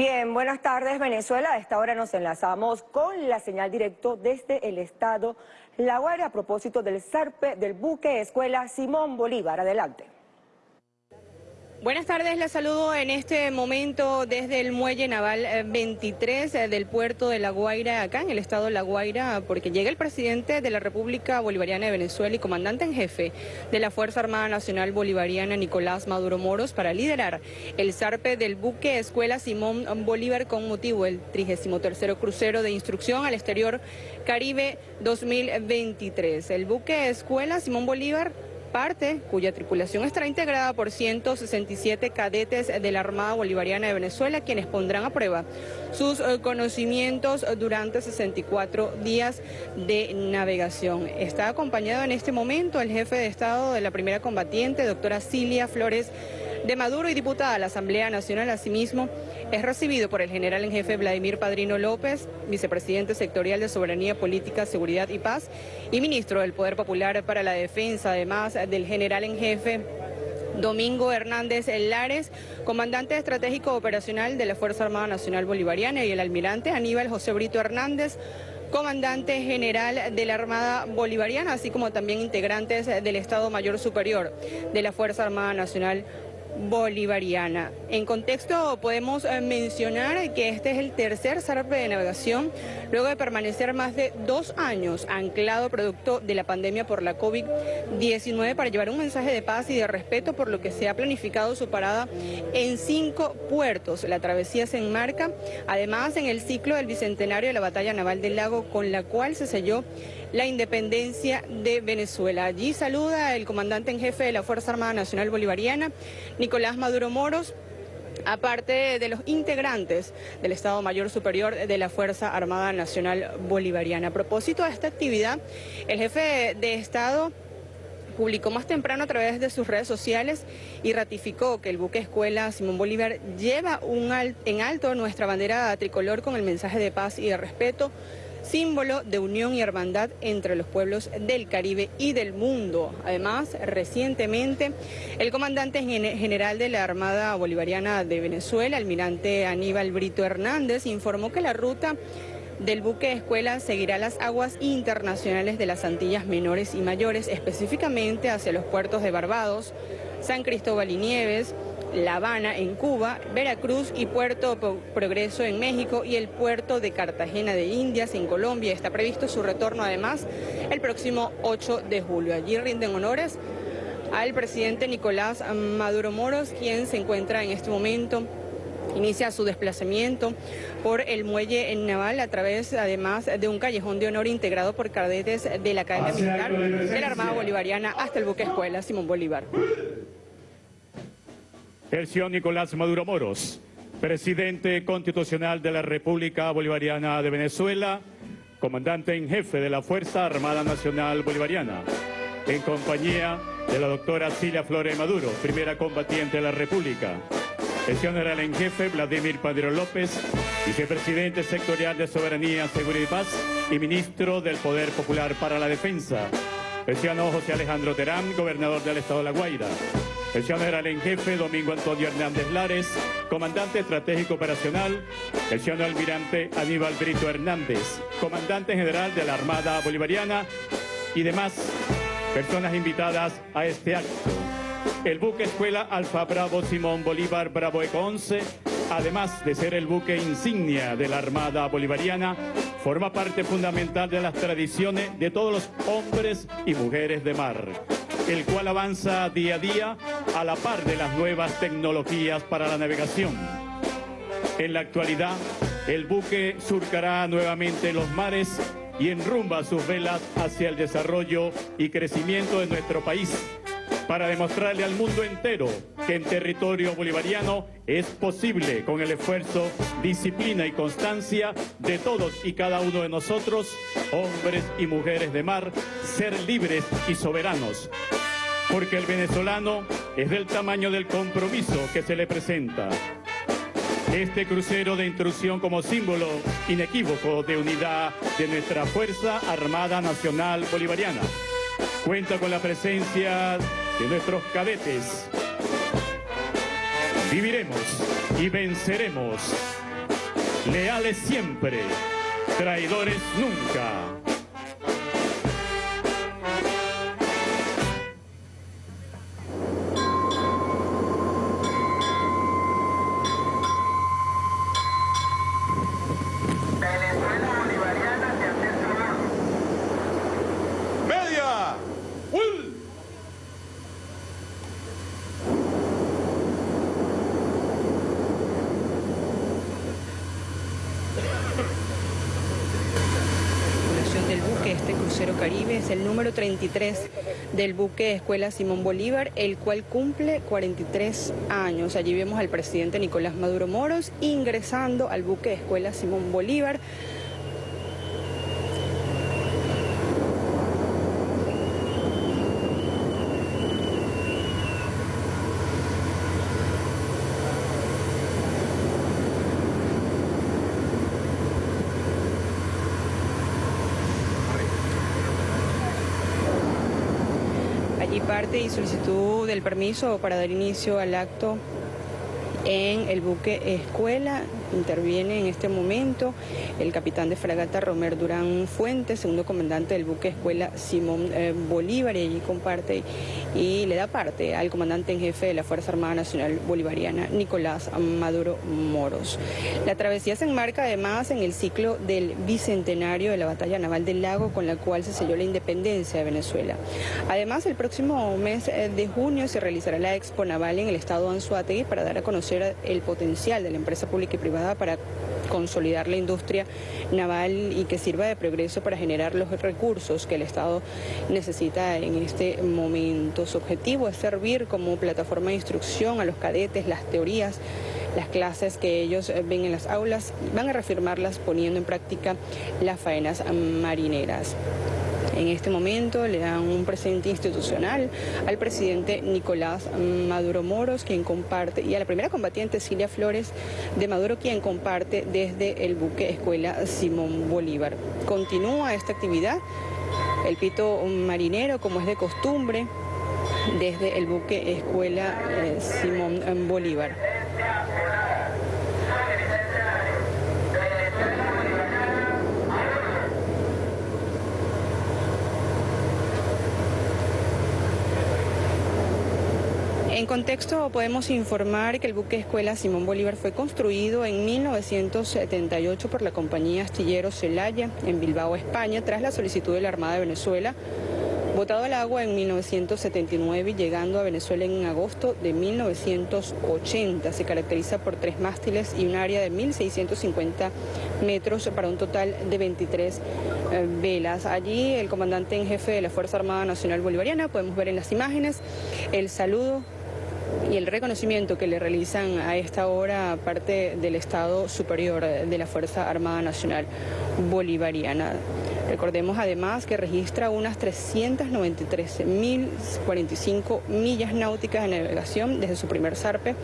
Bien, buenas tardes Venezuela. A esta hora nos enlazamos con la señal directo desde el estado La Guaira a propósito del zarpe del buque Escuela Simón Bolívar. Adelante. Buenas tardes, les saludo en este momento desde el Muelle Naval 23 eh, eh, del puerto de La Guaira, acá en el estado de La Guaira, porque llega el presidente de la República Bolivariana de Venezuela y comandante en jefe de la Fuerza Armada Nacional Bolivariana, Nicolás Maduro Moros, para liderar el zarpe del buque Escuela Simón Bolívar con motivo del 33 crucero de instrucción al exterior Caribe 2023. El buque Escuela Simón Bolívar parte cuya tripulación estará integrada por 167 cadetes de la Armada Bolivariana de Venezuela, quienes pondrán a prueba sus eh, conocimientos durante 64 días de navegación. Está acompañado en este momento el jefe de Estado de la primera combatiente, doctora Cilia Flores de Maduro y diputada a la Asamblea Nacional. Asimismo, es recibido por el general en jefe Vladimir Padrino López, vicepresidente sectorial de Soberanía Política, Seguridad y Paz y ministro del Poder Popular para la Defensa, además del general en jefe Domingo Hernández Lares, comandante estratégico operacional de la Fuerza Armada Nacional Bolivariana y el almirante Aníbal José Brito Hernández, comandante general de la Armada Bolivariana, así como también integrantes del Estado Mayor Superior de la Fuerza Armada Nacional bolivariana. En contexto podemos eh, mencionar que este es el tercer zarpe de navegación luego de permanecer más de dos años anclado producto de la pandemia por la COVID-19 para llevar un mensaje de paz y de respeto por lo que se ha planificado su parada en cinco puertos. La travesía se enmarca además en el ciclo del bicentenario de la batalla naval del lago con la cual se selló la independencia de Venezuela. Allí saluda el comandante en jefe de la Fuerza Armada Nacional Bolivariana, Nicolás Maduro Moros, aparte de los integrantes del Estado Mayor Superior de la Fuerza Armada Nacional Bolivariana. A propósito de esta actividad, el jefe de Estado publicó más temprano a través de sus redes sociales y ratificó que el buque escuela Simón Bolívar lleva un en alto nuestra bandera tricolor con el mensaje de paz y de respeto símbolo de unión y hermandad entre los pueblos del Caribe y del mundo. Además, recientemente, el comandante general de la Armada Bolivariana de Venezuela, almirante Aníbal Brito Hernández, informó que la ruta del buque escuela seguirá las aguas internacionales de las Antillas menores y mayores, específicamente hacia los puertos de Barbados, San Cristóbal y Nieves, la Habana en Cuba, Veracruz y Puerto Progreso en México y el puerto de Cartagena de Indias en Colombia. Está previsto su retorno además el próximo 8 de julio. Allí rinden honores al presidente Nicolás Maduro Moros, quien se encuentra en este momento inicia su desplazamiento por el muelle naval a través además de un callejón de honor integrado por cadetes de la Academia Militar de la Armada Bolivariana hasta el buque escuela Simón Bolívar. El señor Nicolás Maduro Moros, presidente constitucional de la República Bolivariana de Venezuela, comandante en jefe de la Fuerza Armada Nacional Bolivariana, en compañía de la doctora Cilia Flores Maduro, primera combatiente de la República, el general en jefe Vladimir Padrino López, vicepresidente sectorial de Soberanía, Seguridad y Paz y ministro del Poder Popular para la Defensa, el ciudadano José Alejandro Terán, gobernador del Estado de La Guaira, el general en jefe Domingo Antonio Hernández Lares, comandante estratégico operacional, el señor almirante Aníbal Brito Hernández, comandante general de la Armada Bolivariana y demás personas invitadas a este acto. El buque escuela Alfa Bravo Simón Bolívar Bravo Eco 11, además de ser el buque insignia de la Armada Bolivariana, forma parte fundamental de las tradiciones de todos los hombres y mujeres de mar el cual avanza día a día a la par de las nuevas tecnologías para la navegación. En la actualidad, el buque surcará nuevamente los mares y enrumba sus velas hacia el desarrollo y crecimiento de nuestro país para demostrarle al mundo entero que en territorio bolivariano es posible con el esfuerzo, disciplina y constancia de todos y cada uno de nosotros, hombres y mujeres de mar, ser libres y soberanos. Porque el venezolano es del tamaño del compromiso que se le presenta. Este crucero de intrusión como símbolo inequívoco de unidad de nuestra Fuerza Armada Nacional Bolivariana cuenta con la presencia de nuestros cadetes. Viviremos y venceremos leales siempre, traidores nunca. Número 33 del buque Escuela Simón Bolívar, el cual cumple 43 años. Allí vemos al presidente Nicolás Maduro Moros ingresando al buque Escuela Simón Bolívar. y parte y solicitud del permiso para dar inicio al acto en el buque Escuela. Interviene en este momento el capitán de fragata Romer Durán Fuentes, segundo comandante del buque Escuela Simón eh, Bolívar, y allí comparte y le da parte al comandante en jefe de la Fuerza Armada Nacional Bolivariana, Nicolás Maduro Moros. La travesía se enmarca además en el ciclo del bicentenario de la batalla naval del lago, con la cual se selló la independencia de Venezuela. Además, el próximo mes eh, de junio se realizará la Expo Naval en el estado de Anzuategui para dar a conocer el potencial de la empresa pública y privada para consolidar la industria naval y que sirva de progreso para generar los recursos que el Estado necesita en este momento. Su objetivo es servir como plataforma de instrucción a los cadetes, las teorías, las clases que ellos ven en las aulas, van a reafirmarlas poniendo en práctica las faenas marineras. En este momento le dan un presente institucional al presidente Nicolás Maduro Moros, quien comparte, y a la primera combatiente Cilia Flores de Maduro, quien comparte desde el buque Escuela Simón Bolívar. Continúa esta actividad, el pito marinero, como es de costumbre, desde el buque Escuela eh, Simón Bolívar. En contexto podemos informar que el buque escuela Simón Bolívar fue construido en 1978 por la compañía astillero Celaya en Bilbao, España, tras la solicitud de la Armada de Venezuela botado al agua en 1979 y llegando a Venezuela en agosto de 1980. Se caracteriza por tres mástiles y un área de 1.650 metros para un total de 23 eh, velas. Allí el comandante en jefe de la Fuerza Armada Nacional Bolivariana, podemos ver en las imágenes el saludo y el reconocimiento que le realizan a esta hora parte del Estado Superior de la Fuerza Armada Nacional Bolivariana. Recordemos además que registra unas 393.045 millas náuticas de navegación desde su primer zarpe,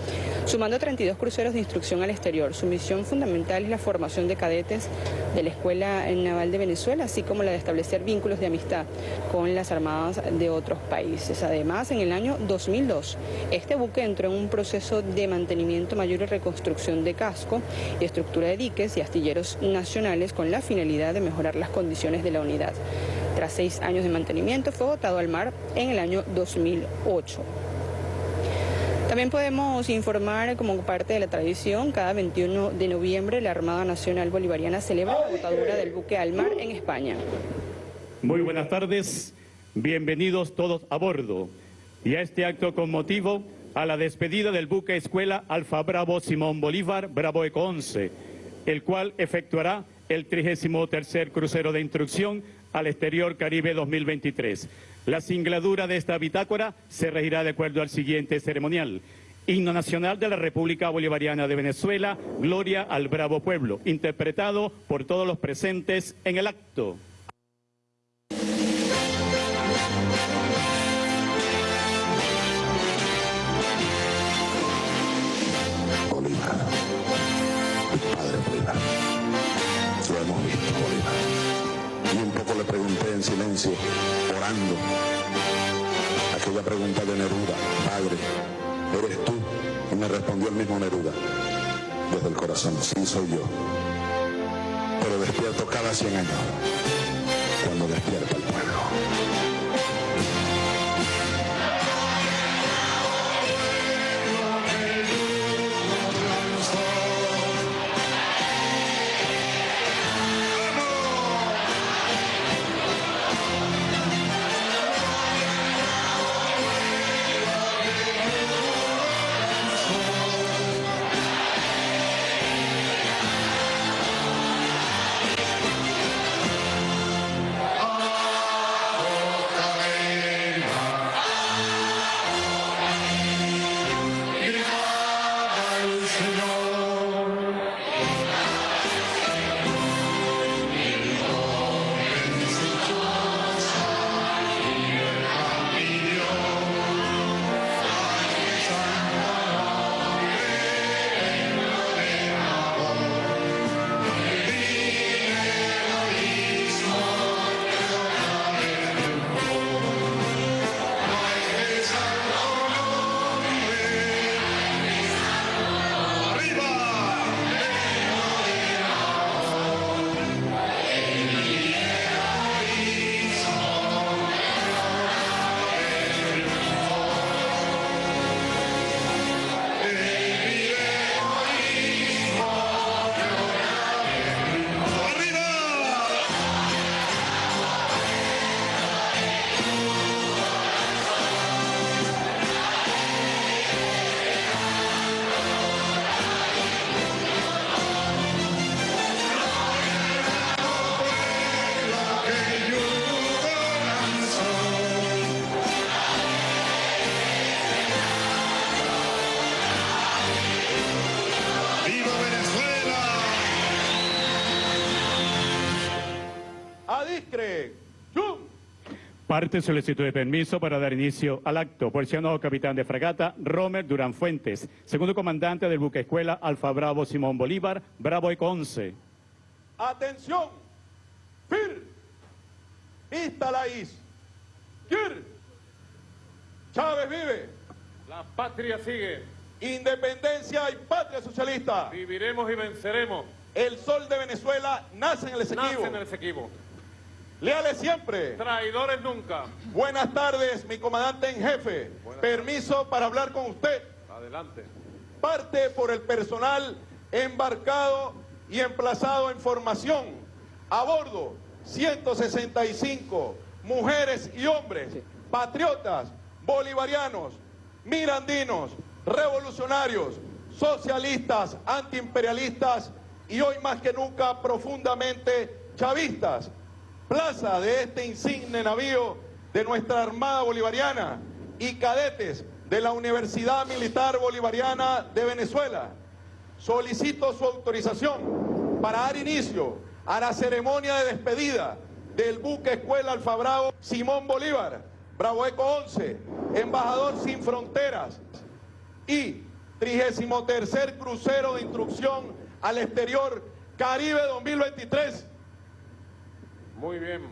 sumando 32 cruceros de instrucción al exterior. Su misión fundamental es la formación de cadetes de la Escuela Naval de Venezuela, así como la de establecer vínculos de amistad con las armadas de otros países. Además, en el año 2002, este buque entró en un proceso de mantenimiento mayor y reconstrucción de casco y estructura de diques y astilleros nacionales con la finalidad de mejorar las condiciones de la unidad. Tras seis años de mantenimiento fue botado al mar en el año 2008. También podemos informar como parte de la tradición, cada 21 de noviembre la Armada Nacional Bolivariana celebra la botadura del buque al mar en España. Muy buenas tardes, bienvenidos todos a bordo y a este acto con motivo a la despedida del buque escuela Alfa Bravo Simón Bolívar Bravo Eco 11, el cual efectuará el 33 crucero de instrucción al exterior Caribe 2023. La singladura de esta bitácora se regirá de acuerdo al siguiente ceremonial. Himno Nacional de la República Bolivariana de Venezuela, Gloria al Bravo Pueblo, interpretado por todos los presentes en el acto. En silencio, orando, aquella pregunta de Neruda, Padre, ¿eres tú? Y me respondió el mismo Neruda, desde el corazón, sí soy yo. pero despierto cada 100 años, cuando despierta el pueblo. Parte solicitud de permiso para dar inicio al acto por el ciudadano capitán de fragata Romer Durán Fuentes, segundo comandante del buque escuela Alfa Bravo Simón Bolívar, Bravo Eco 11. ¡Atención! ¡Fir! ¡Vista la is! ¡Kir! ¡Chávez vive! La patria sigue. ¡Independencia y patria socialista! Viviremos y venceremos. El sol de Venezuela nace en el Esequibo. Nace en el Esequibo. Leales siempre. Traidores nunca. Buenas tardes, mi comandante en jefe. Permiso para hablar con usted. Adelante. parte por el personal embarcado y emplazado en formación. A bordo, 165 mujeres y hombres, patriotas, bolivarianos, mirandinos, revolucionarios, socialistas, antiimperialistas y hoy más que nunca profundamente chavistas. Plaza de este insigne navío de nuestra Armada Bolivariana y cadetes de la Universidad Militar Bolivariana de Venezuela. Solicito su autorización para dar inicio a la ceremonia de despedida del buque Escuela Alfa Bravo Simón Bolívar, Bravo Eco 11, embajador sin fronteras y 33 crucero de instrucción al exterior Caribe 2023. Muy bien.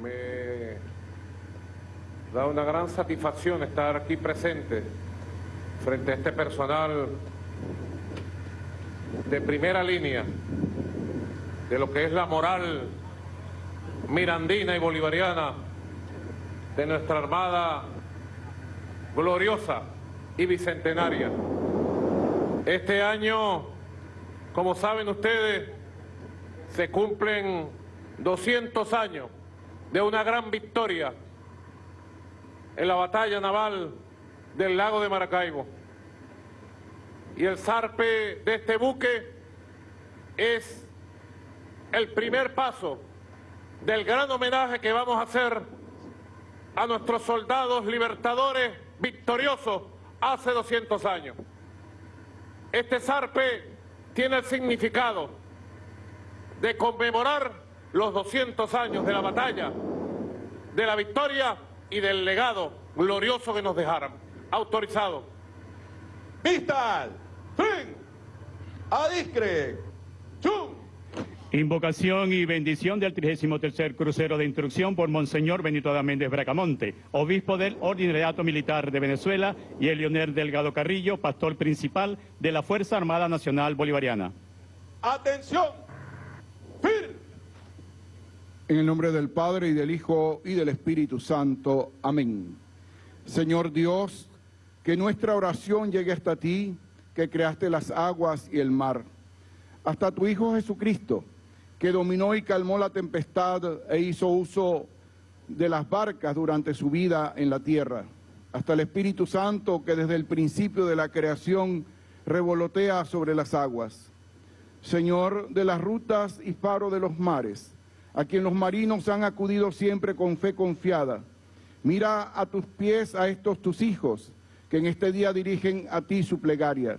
Me da una gran satisfacción estar aquí presente frente a este personal de primera línea de lo que es la moral mirandina y bolivariana de nuestra Armada gloriosa y bicentenaria. Este año, como saben ustedes, se cumplen 200 años de una gran victoria en la batalla naval del lago de Maracaibo. Y el zarpe de este buque es el primer paso del gran homenaje que vamos a hacer a nuestros soldados libertadores victoriosos hace 200 años. Este zarpe tiene el significado de conmemorar los 200 años de la batalla, de la victoria y del legado glorioso que nos dejaron. Autorizado. Vistal, fin, adiscre, chum. Invocación y bendición del 33 Crucero de Instrucción por Monseñor Benito Méndez Bracamonte, obispo del Ordinariato Militar de Venezuela, y el Leonel Delgado Carrillo, pastor principal de la Fuerza Armada Nacional Bolivariana. Atención, En el nombre del Padre y del Hijo y del Espíritu Santo. Amén. Señor Dios, que nuestra oración llegue hasta ti, que creaste las aguas y el mar. Hasta tu Hijo Jesucristo, que dominó y calmó la tempestad e hizo uso de las barcas durante su vida en la tierra. Hasta el Espíritu Santo, que desde el principio de la creación revolotea sobre las aguas. Señor de las rutas y faro de los mares, a quien los marinos han acudido siempre con fe confiada. Mira a tus pies a estos tus hijos, que en este día dirigen a ti su plegaria.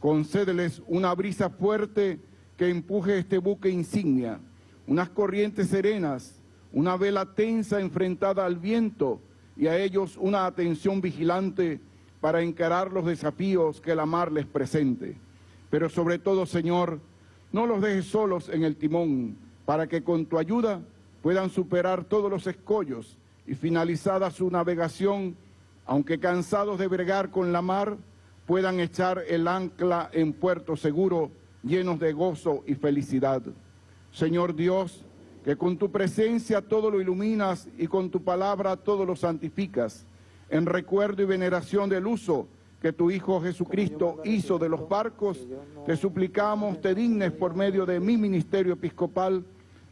Concédeles una brisa fuerte que empuje este buque insignia, unas corrientes serenas, una vela tensa enfrentada al viento y a ellos una atención vigilante para encarar los desafíos que la mar les presente. Pero sobre todo, Señor, no los dejes solos en el timón, para que con tu ayuda puedan superar todos los escollos y finalizada su navegación, aunque cansados de bregar con la mar, puedan echar el ancla en puerto seguro, llenos de gozo y felicidad. Señor Dios, que con tu presencia todo lo iluminas y con tu palabra todo lo santificas, en recuerdo y veneración del uso que tu Hijo Jesucristo hizo de los barcos, te suplicamos, te dignes por medio de mi ministerio episcopal,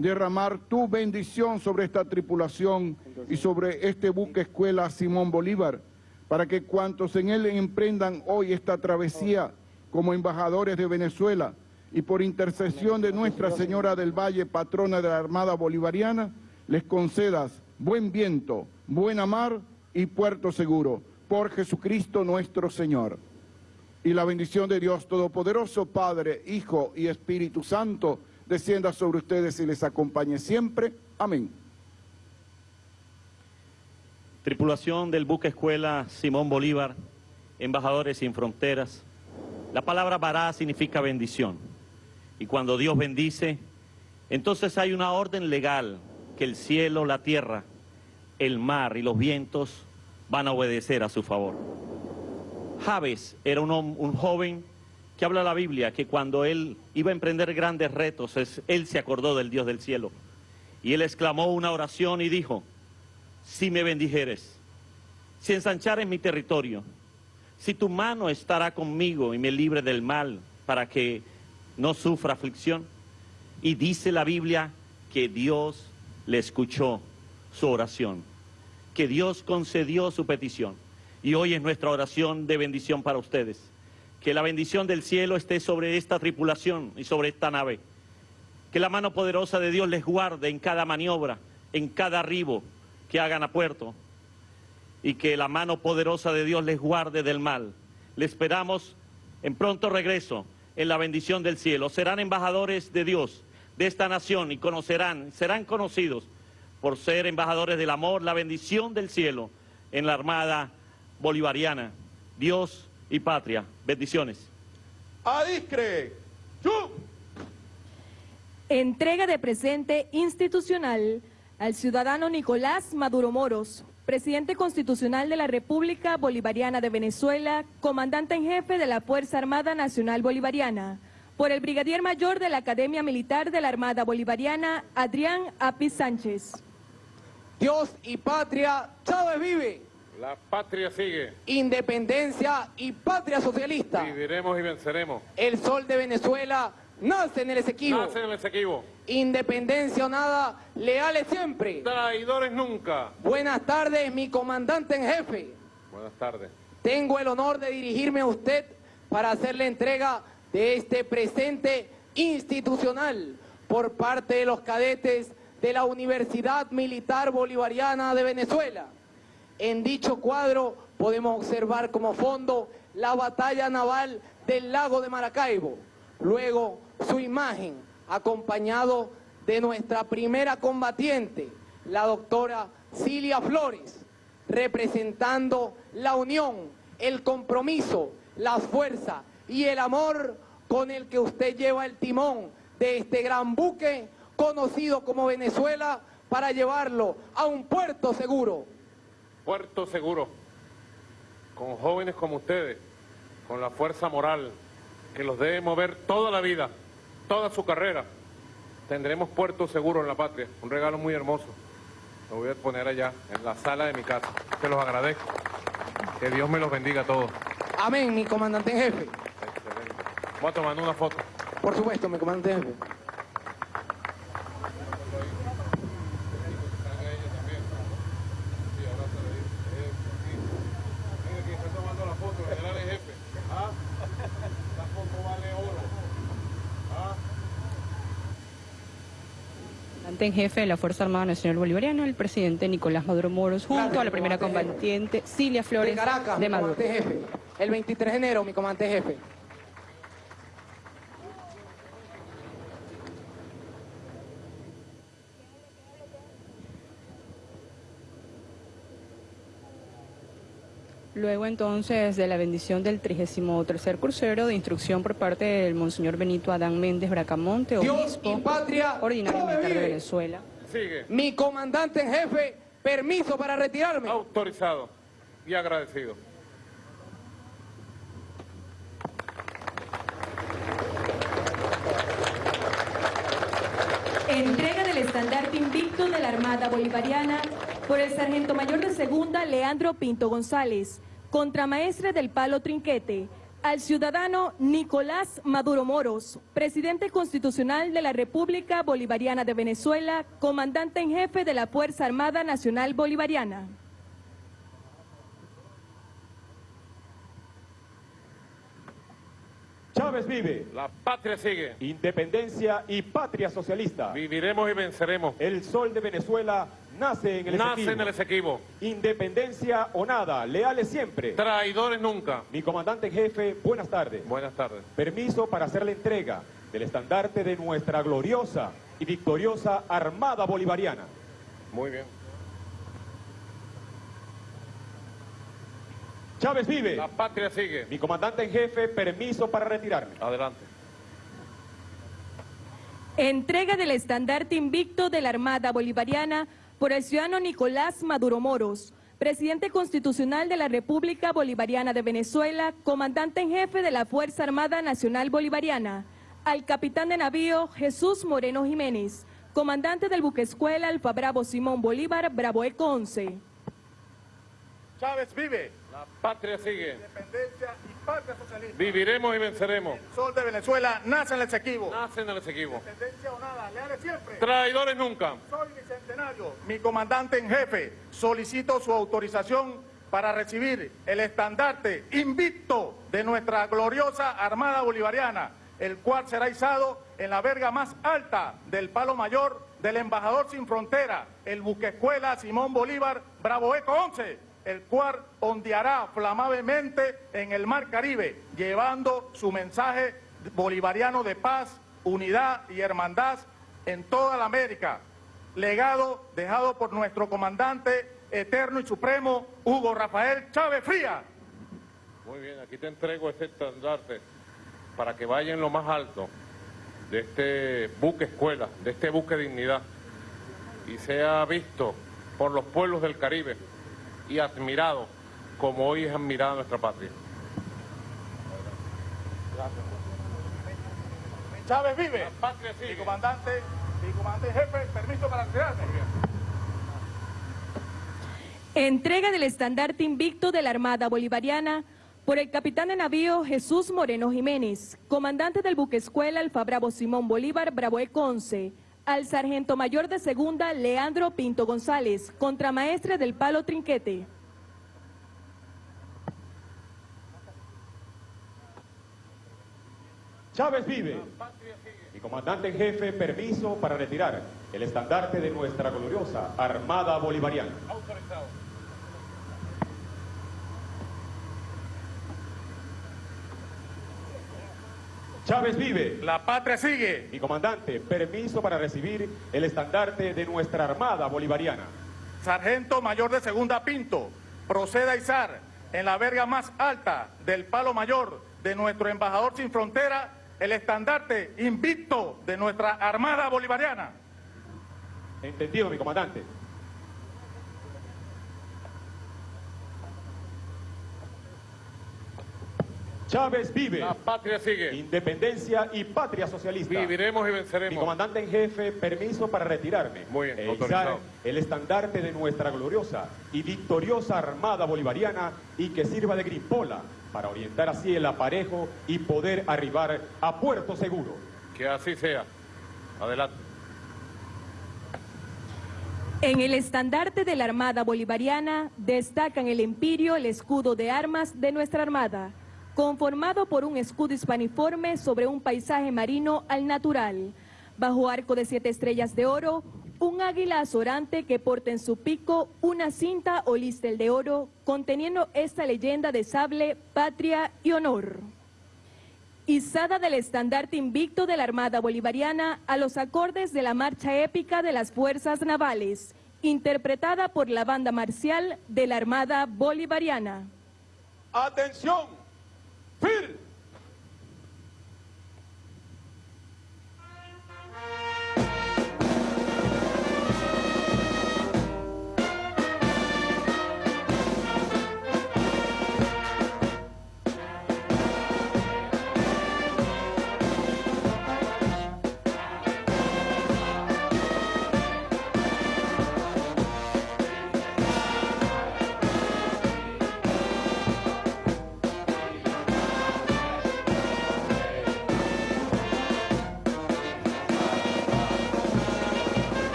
derramar tu bendición sobre esta tripulación y sobre este buque escuela Simón Bolívar, para que cuantos en él emprendan hoy esta travesía como embajadores de Venezuela y por intercesión de Nuestra Señora del Valle, patrona de la Armada Bolivariana, les concedas buen viento, buena mar y puerto seguro, por Jesucristo nuestro Señor. Y la bendición de Dios Todopoderoso, Padre, Hijo y Espíritu Santo, descienda sobre ustedes y les acompañe siempre. Amén. Tripulación del buque escuela Simón Bolívar, embajadores sin fronteras. La palabra bará significa bendición. Y cuando Dios bendice, entonces hay una orden legal que el cielo, la tierra, el mar y los vientos van a obedecer a su favor. Javes era un joven que habla la Biblia, que cuando él iba a emprender grandes retos, es- él se acordó del Dios del cielo. Y él exclamó una oración y dijo, si me bendijeres, si ensanchares mi territorio, si tu mano estará conmigo y me libre del mal para que no sufra aflicción. Y dice la Biblia que Dios le escuchó su oración, que Dios concedió su petición. Y hoy es nuestra oración de bendición para ustedes. Que la bendición del cielo esté sobre esta tripulación y sobre esta nave. Que la mano poderosa de Dios les guarde en cada maniobra, en cada arribo que hagan a puerto. Y que la mano poderosa de Dios les guarde del mal. Le esperamos en pronto regreso en la bendición del cielo. Serán embajadores de Dios, de esta nación, y conocerán, serán conocidos por ser embajadores del amor, la bendición del cielo en la Armada Bolivariana. Dios y patria. Bendiciones. Adiscre. Entrega de presente institucional al ciudadano Nicolás Maduro Moros, presidente constitucional de la República Bolivariana de Venezuela, comandante en jefe de la Fuerza Armada Nacional Bolivariana, por el brigadier mayor de la Academia Militar de la Armada Bolivariana, Adrián Apis Sánchez. Dios y patria, Chávez vive. La patria sigue. Independencia y patria socialista. Viviremos y venceremos. El sol de Venezuela nace en el Esequibo. Nace en el Esequibo. Independencia o nada, leales siempre. Traidores nunca. Buenas tardes, mi comandante en jefe. Buenas tardes. Tengo el honor de dirigirme a usted para hacerle entrega de este presente institucional por parte de los cadetes de la Universidad Militar Bolivariana de Venezuela. En dicho cuadro podemos observar como fondo la batalla naval del lago de Maracaibo. Luego su imagen acompañado de nuestra primera combatiente, la doctora Cilia Flores, representando la unión, el compromiso, la fuerza y el amor con el que usted lleva el timón de este gran buque conocido como Venezuela para llevarlo a un puerto seguro. Puerto seguro. Con jóvenes como ustedes. Con la fuerza moral que los debe mover toda la vida, toda su carrera. tendremos puerto seguro en la patria, un regalo muy hermoso. Lo voy a poner allá, en la sala de mi casa. Se los agradezco. Que Dios me los bendiga a todos. Amén, mi comandante en jefe. Excelente. Voy a tomar una foto. Por supuesto, mi comandante en jefe. Comandante en jefe de la Fuerza Armada Nacional Bolivariana, el presidente Nicolás Maduro Moros, junto Gracias, a la primera combatiente Cilia Flores De Caracas, de Maduro. jefe. El 23 de enero, mi comandante en jefe. Luego entonces de la bendición del 33 crucero de instrucción por parte del Monseñor Benito Adán Méndez Bracamonte, Dios obispo y patria, ordinario ¡Chávez militar de! Venezuela. Sigue. Mi comandante en jefe, permiso para retirarme. Autorizado y agradecido. Entrega del estandarte invicto de la Armada Bolivariana por el Sargento Mayor de Segunda Leandro Pinto González, contramaestre del Palo Trinquete, al ciudadano Nicolás Maduro Moros, presidente constitucional de la República Bolivariana de Venezuela, comandante en jefe de la Fuerza Armada Nacional Bolivariana. Chávez vive. La patria sigue. Independencia y patria socialista. Viviremos y venceremos. El sol de Venezuela nace en el Nace Esequibo. en el Esequibo. Independencia o nada, leales siempre. Traidores nunca. Mi comandante en jefe, buenas tardes. Buenas tardes. Permiso para hacer la entrega del estandarte de nuestra gloriosa y victoriosa Armada Bolivariana. Muy bien. Chávez vive. La patria sigue. Mi comandante en jefe, permiso para retirarme. Adelante. Entrega del estandarte invicto de la Armada Bolivariana por el ciudadano Nicolás Maduro Moros, presidente constitucional de la República Bolivariana de Venezuela, comandante en jefe de la Fuerza Armada Nacional Bolivariana, al capitán de navío Jesús Moreno Jiménez, comandante del buque escuela Alfa Bravo Simón Bolívar, Bravo Eco 11. Chávez vive. La patria sigue. Independencia y patria socialista. Viviremos y venceremos. El sol de Venezuela nace en el Esequibo. Nace en el Esequibo. Independencia o nada, leales siempre. Traidores nunca. Soy bicentenario. Mi comandante en jefe, solicito su autorización para recibir el estandarte invicto de nuestra gloriosa Armada Bolivariana, el cual será izado en la verga más alta del palo mayor del embajador sin frontera, el buque escuela Simón Bolívar Bravo Eco 11, el cual ondeará flamablemente en el mar Caribe, llevando su mensaje bolivariano de paz, unidad y hermandad en toda la América legado dejado por nuestro comandante eterno y supremo, Hugo Rafael Chávez Fría. Muy bien, aquí te entrego este estandarte para que vaya en lo más alto de este buque escuela, de este buque dignidad, y sea visto por los pueblos del Caribe y admirado como hoy es admirada nuestra patria. Chávez vive. La patria Mi sigue. comandante, mi comandante jefe, permiso para retirarme. Entrega del estandarte invicto de la Armada Bolivariana por el capitán de navío Jesús Moreno Jiménez, comandante del buque escuela Alfa Bravo Simón Bolívar Bravo Eco 11, al sargento mayor de segunda Leandro Pinto González, contramaestre del Palo Trinquete. Chávez vive. Mi comandante en jefe, permiso para retirar el estandarte de nuestra gloriosa Armada Bolivariana. Autorizado. Chávez vive. La patria sigue. Mi comandante, permiso para recibir el estandarte de nuestra Armada Bolivariana. Sargento mayor de segunda Pinto, proceda a izar en la verga más alta del palo mayor de nuestro embajador sin frontera el estandarte invicto de nuestra Armada Bolivariana. Entendido, mi comandante. Chávez vive. La patria sigue. Independencia y patria socialista. Viviremos y Mi venceremos. comandante en jefe, permiso para retirarme. Muy bien, e autorizado. izar el estandarte de nuestra gloriosa y victoriosa Armada Bolivariana y que sirva de gripola para orientar así el aparejo y poder arribar a puerto seguro. Que así sea. Adelante. En el estandarte de la Armada Bolivariana destacan el empirio, el escudo de armas de nuestra Armada, conformado por un escudo hispaniforme sobre un paisaje marino al natural. Bajo arco de siete estrellas de oro, un águila azorante que porta en su pico una cinta o listel de oro conteniendo esta leyenda de sable, patria y honor. Izada del estandarte invicto de la Armada Bolivariana a los acordes de la marcha épica de las Fuerzas Navales, interpretada por la banda marcial de la Armada Bolivariana. Atención, FIR.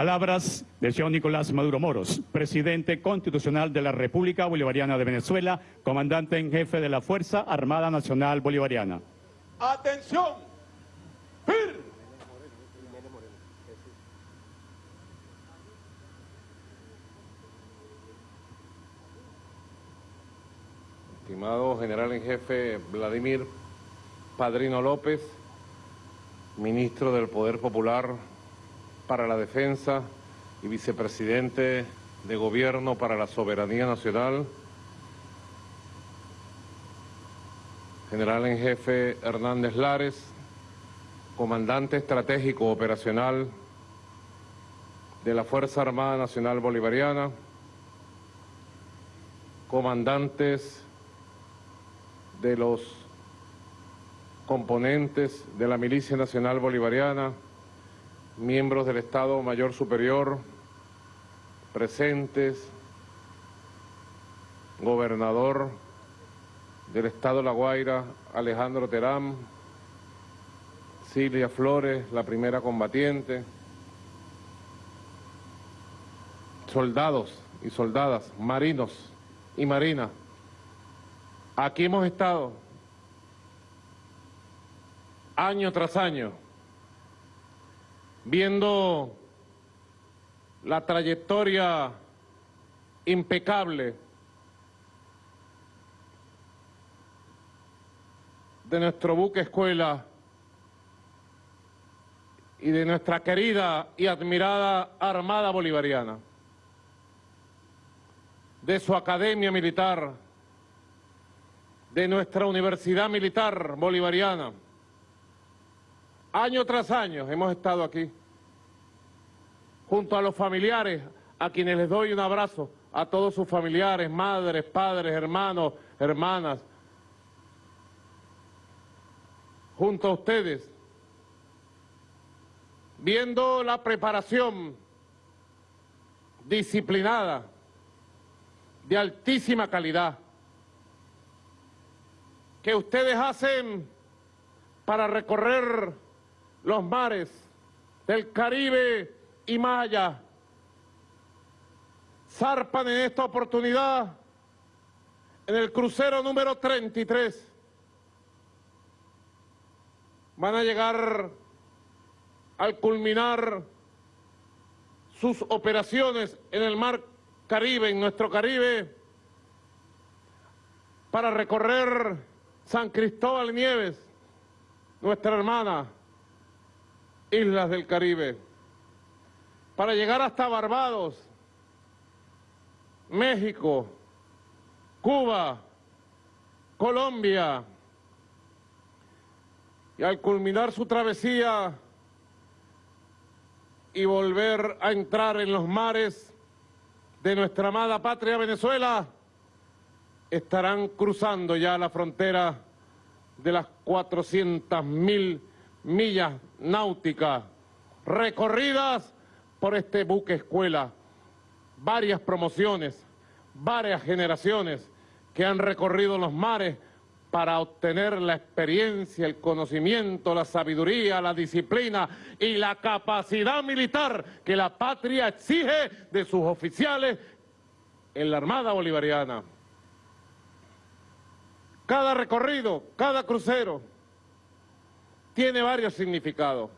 Palabras del señor Nicolás Maduro Moros, presidente constitucional de la República Bolivariana de Venezuela, comandante en jefe de la Fuerza Armada Nacional Bolivariana. Atención, FIR. Estimado general en jefe Vladimir Padrino López, ministro del Poder Popular para la Defensa y vicepresidente de Gobierno para la Soberanía Nacional, general en jefe Hernández Lares, comandante estratégico operacional de la Fuerza Armada Nacional Bolivariana, comandantes de los componentes de la Milicia Nacional Bolivariana, miembros del Estado Mayor Superior, presentes, gobernador del Estado La Guaira, Alejandro Terán, Silvia Flores, la primera combatiente, soldados y soldadas, marinos y marinas, Aquí hemos estado año tras año viendo la trayectoria impecable de nuestro buque escuela y de nuestra querida y admirada Armada Bolivariana, de su academia militar, de nuestra Universidad Militar Bolivariana. Año tras año hemos estado aquí, junto a los familiares, a quienes les doy un abrazo, a todos sus familiares, madres, padres, hermanos, hermanas, junto a ustedes, viendo la preparación disciplinada, de altísima calidad, que ustedes hacen para recorrer los mares del Caribe y allá. Zarpan en esta oportunidad en el crucero número 33. Van a llegar al culminar sus operaciones en el mar Caribe, en nuestro Caribe, para recorrer San Cristóbal Nieves, nuestra hermana, islas del Caribe, para llegar hasta Barbados, México, Cuba, Colombia, y al culminar su travesía y volver a entrar en los mares de nuestra amada patria Venezuela, estarán cruzando ya la frontera de las 400 mil millas náuticas recorridas por este buque escuela. Varias promociones, varias generaciones que han recorrido los mares para obtener la experiencia, el conocimiento, la sabiduría, la disciplina y la capacidad militar que la patria exige de sus oficiales en la Armada Bolivariana. Cada recorrido, cada crucero, tiene varios significados.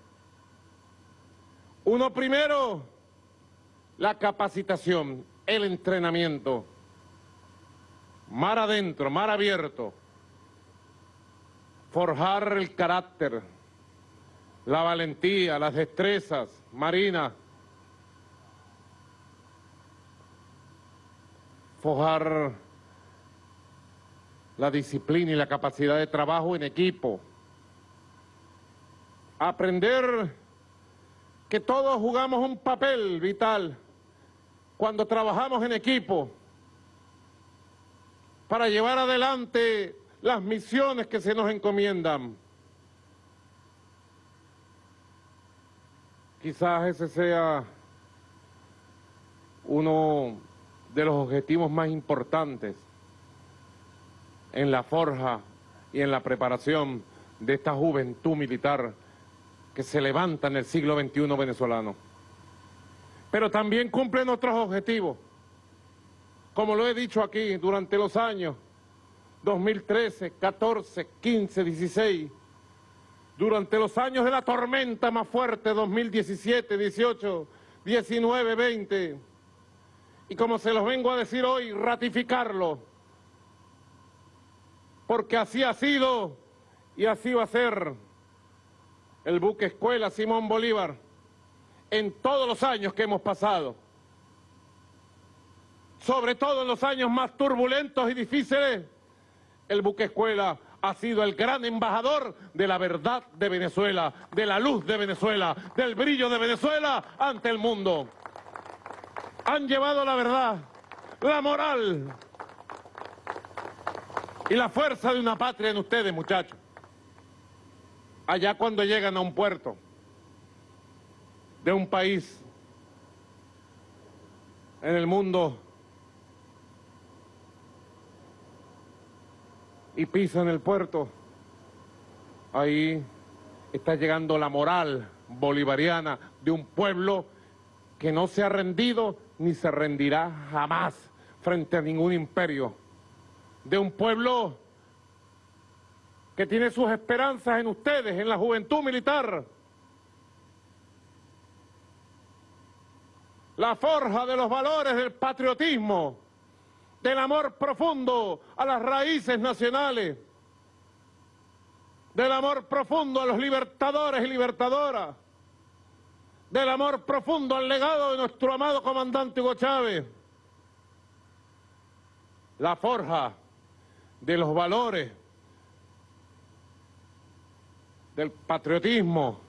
Uno primero, la capacitación, el entrenamiento. Mar adentro, mar abierto. Forjar el carácter, la valentía, las destrezas marinas. Forjar la disciplina y la capacidad de trabajo en equipo. Aprender que todos jugamos un papel vital cuando trabajamos en equipo para llevar adelante las misiones que se nos encomiendan. Quizás ese sea uno de los objetivos más importantes en la forja y en la preparación de esta juventud militar que se levanta en el siglo XXI venezolano. Pero también cumplen otros objetivos, como lo he dicho aquí durante los años 2013, 14, 15, 16, durante los años de la tormenta más fuerte, 2017, 18, 19, 20, y como se los vengo a decir hoy, ratificarlo, porque así ha sido y así va a ser el buque escuela Simón Bolívar en todos los años que hemos pasado, sobre todo en los años más turbulentos y difíciles, el buque escuela ha sido el gran embajador de la verdad de Venezuela, de la luz de Venezuela, del brillo de Venezuela ante el mundo. Han llevado la verdad, la moral y la fuerza de una patria en ustedes, muchachos. Allá cuando llegan a un puerto de un país en el mundo y pisan el puerto, ahí está llegando la moral bolivariana de un pueblo que no se ha rendido ni se rendirá jamás frente a ningún imperio, de un pueblo que tiene sus esperanzas en ustedes, en la juventud militar, la forja de los valores del patriotismo, del amor profundo a las raíces nacionales, del amor profundo a los libertadores y libertadoras, del amor profundo al legado de nuestro amado comandante Hugo Chávez, la forja de los valores del patriotismo,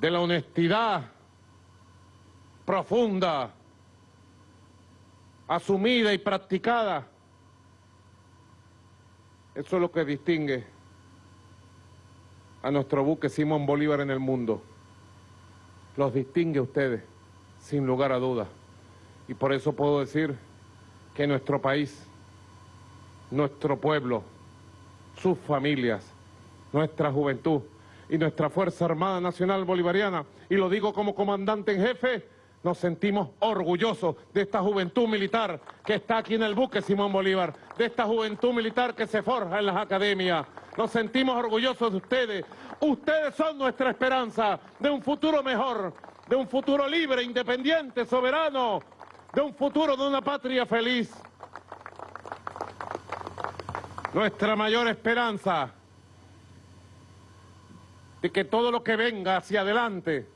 de la honestidad profunda, asumida y practicada. Eso es lo que distingue a nuestro buque Simón Bolívar en el mundo. Los distingue a ustedes, sin lugar a dudas. Y por eso puedo decir que nuestro país, nuestro pueblo, sus familias, nuestra juventud y nuestra Fuerza Armada Nacional Bolivariana, y lo digo como comandante en jefe, nos sentimos orgullosos de esta juventud militar que está aquí en el buque Simón Bolívar, de esta juventud militar que se forja en las academias. Nos sentimos orgullosos de ustedes. Ustedes son nuestra esperanza de un futuro mejor, de un futuro libre, independiente, soberano, de un futuro de una patria feliz. Nuestra mayor esperanza de que todo lo que venga hacia adelante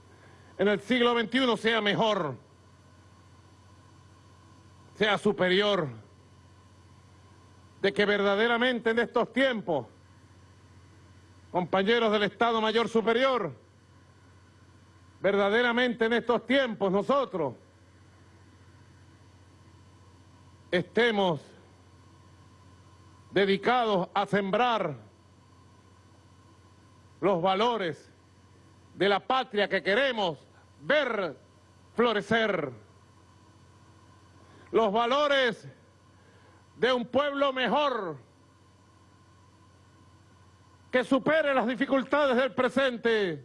en el siglo XXI sea mejor, sea superior, de que verdaderamente en estos tiempos, compañeros del Estado Mayor Superior, verdaderamente en estos tiempos nosotros estemos dedicados a sembrar los valores de la patria que queremos ver florecer, los valores de un pueblo mejor, que supere las dificultades del presente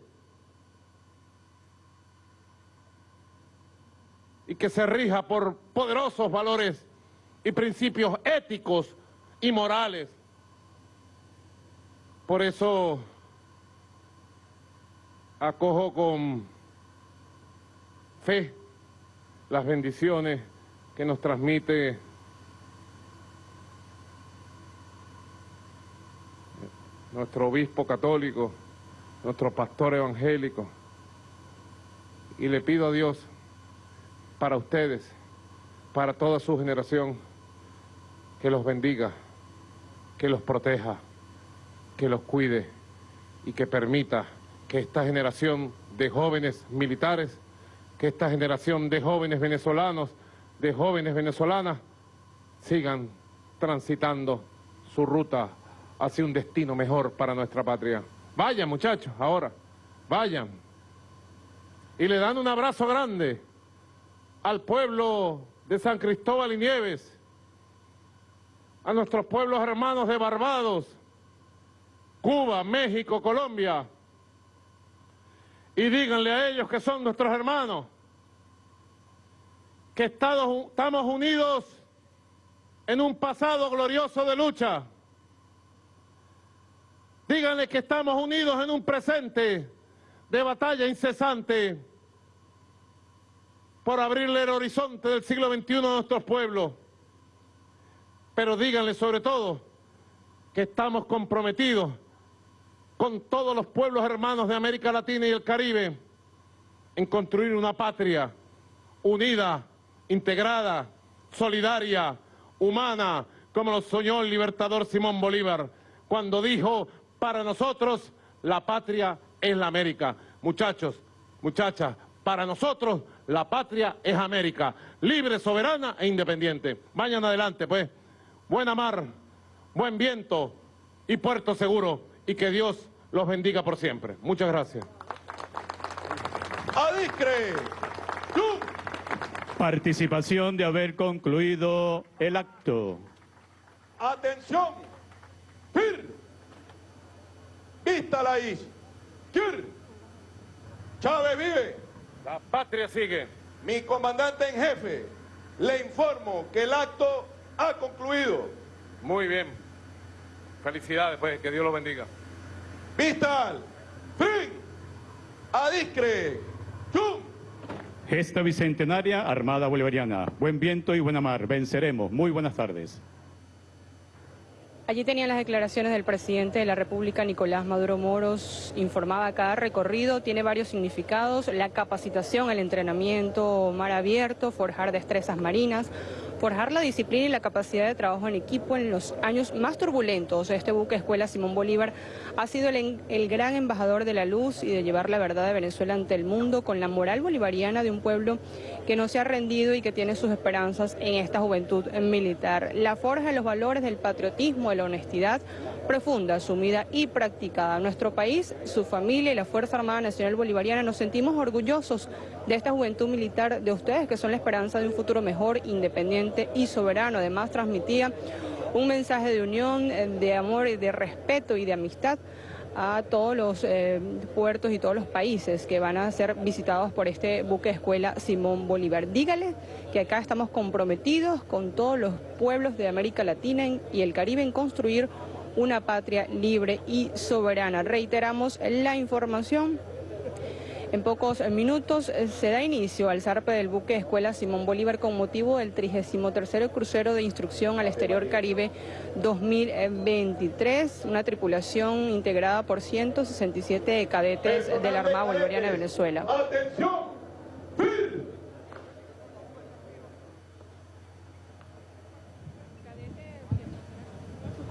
y que se rija por poderosos valores y principios éticos y morales. Por eso acojo con fe las bendiciones que nos transmite nuestro obispo católico, nuestro pastor evangélico. Y le pido a Dios para ustedes, para toda su generación, que los bendiga, que los proteja, que los cuide y que permita que esta generación de jóvenes militares, que esta generación de jóvenes venezolanos, de jóvenes venezolanas, sigan transitando su ruta hacia un destino mejor para nuestra patria. Vayan muchachos, ahora, vayan. Y le dan un abrazo grande al pueblo de San Cristóbal y Nieves, a nuestros pueblos hermanos de Barbados, Cuba, México, Colombia, y díganle a ellos que son nuestros hermanos, que estamos unidos en un pasado glorioso de lucha. Díganle que estamos unidos en un presente de batalla incesante por abrirle el horizonte del siglo XXI a nuestros pueblos. Pero díganle sobre todo que estamos comprometidos con todos los pueblos hermanos de América Latina y el Caribe en construir una patria unida, integrada, solidaria, humana, como lo soñó el libertador Simón Bolívar, cuando dijo, para nosotros la patria es la América. Muchachos, muchachas, para nosotros la patria es América, libre, soberana e independiente. Vayan adelante, pues buena mar, buen viento y puerto seguro y que Dios los bendiga por siempre. Muchas gracias. Adicre. Participación de haber concluido el acto. Atención. Fir. Vista la is. Kir. Chávez vive. La patria sigue. Mi comandante en jefe, le informo que el acto ha concluido. Muy bien. Felicidades, pues, que Dios lo bendiga. Vistal, fin, adiscre, chum. Gesta bicentenaria, Armada Bolivariana. Buen viento y buena mar. Venceremos. Muy buenas tardes. Allí tenían las declaraciones del presidente de la República, Nicolás Maduro Moros. Informaba cada recorrido, tiene varios significados. La capacitación, el entrenamiento, mar abierto, forjar destrezas marinas, forjar la disciplina y la capacidad de trabajo en equipo en los años más turbulentos. Este buque Escuela Simón Bolívar ha sido el, gran embajador de la luz y de llevar la verdad de Venezuela ante el mundo con la moral bolivariana de un pueblo que no se ha rendido y que tiene sus esperanzas en esta juventud militar. La forja de los valores del patriotismo, de la honestidad, profunda, asumida y practicada. Nuestro país, su familia y la Fuerza Armada Nacional Bolivariana nos sentimos orgullosos de esta juventud militar de ustedes, que son la esperanza de un futuro mejor, independiente y soberano. Además, transmitía un mensaje de unión, eh, de amor, y de respeto y de amistad a todos los eh, puertos y todos los países que van a ser visitados por este buque escuela Simón Bolívar. Dígale que acá estamos comprometidos con todos los pueblos de América Latina y el Caribe en construir una patria libre y soberana. Reiteramos la información en pocos minutos eh, se da inicio al zarpe del buque Escuela Simón Bolívar con motivo del 33 crucero de instrucción al exterior Caribe 2023, una tripulación integrada por 167 cadetes de la Armada Bolivariana de Venezuela. ¡Atención!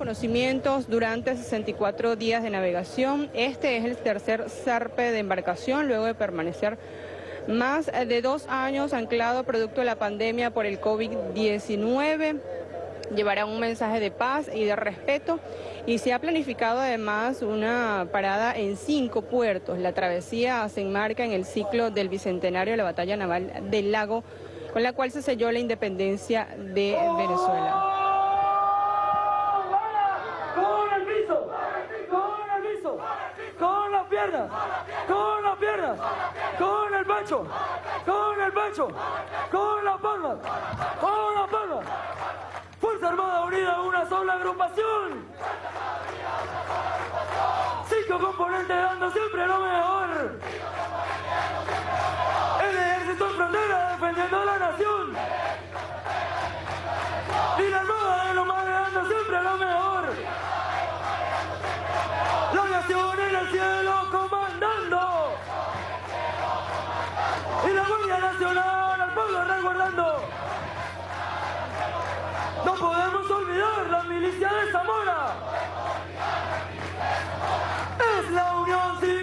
Conocimientos durante 64 días de navegación. Este es el tercer zarpe de embarcación luego de permanecer más de dos años anclado producto de la pandemia por el COVID-19 llevará un mensaje de paz y de respeto y se ha planificado además una parada en cinco puertos. La travesía se enmarca en el ciclo del bicentenario de la batalla naval del lago, con la cual se selló la independencia de Venezuela. Con las piernas, con el pecho, con el pecho, con las palmas, con las palmas. Fuerza Armada Unida, una sola agrupación. Cinco componentes dando siempre lo mejor. Nacional al pueblo resguardando. No podemos olvidar la milicia de Zamora. Es la Unión Cívico-Militar.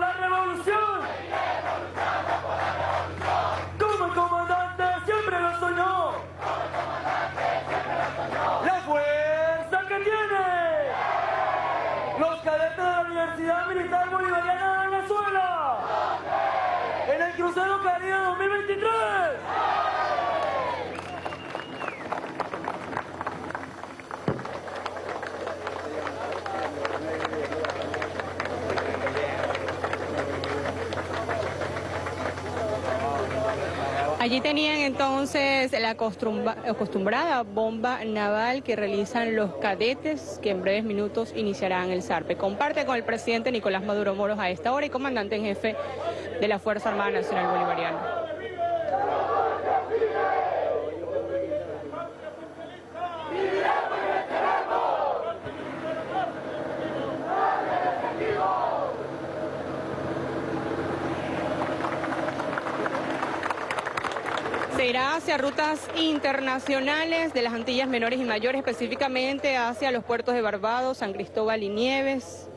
La revolución. Allí tenían entonces la acostumbra- acostumbrada bomba naval que realizan los cadetes que en breves minutos iniciarán el zarpe. Comparte con el presidente Nicolás Maduro Moros a esta hora y comandante en jefe de la Fuerza Armada Nacional Bolivariana. Irá hacia rutas internacionales de las Antillas menores y mayores, específicamente hacia los puertos de Barbados, San Cristóbal y Nieves,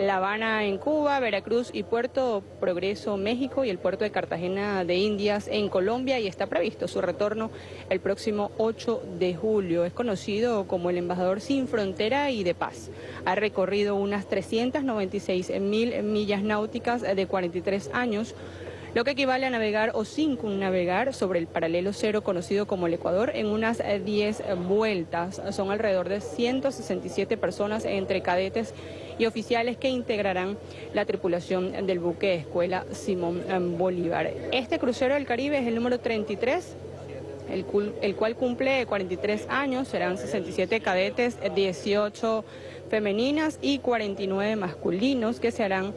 La Habana en Cuba, Veracruz y Puerto Progreso, México y el puerto de Cartagena de Indias en Colombia y está previsto su retorno el próximo 8 de julio. Es conocido como el embajador sin frontera y de paz. Ha recorrido unas 396 mil millas náuticas de 43 años lo que equivale a navegar o navegar sobre el paralelo cero conocido como el Ecuador en unas eh, 10 vueltas. Son alrededor de 167 personas entre cadetes y oficiales que integrarán la tripulación del buque Escuela Simón eh, Bolívar. Este crucero del Caribe es el número 33 el, el cual cumple 43 años, serán 67 cadetes, 18 femeninas y 49 masculinos que se harán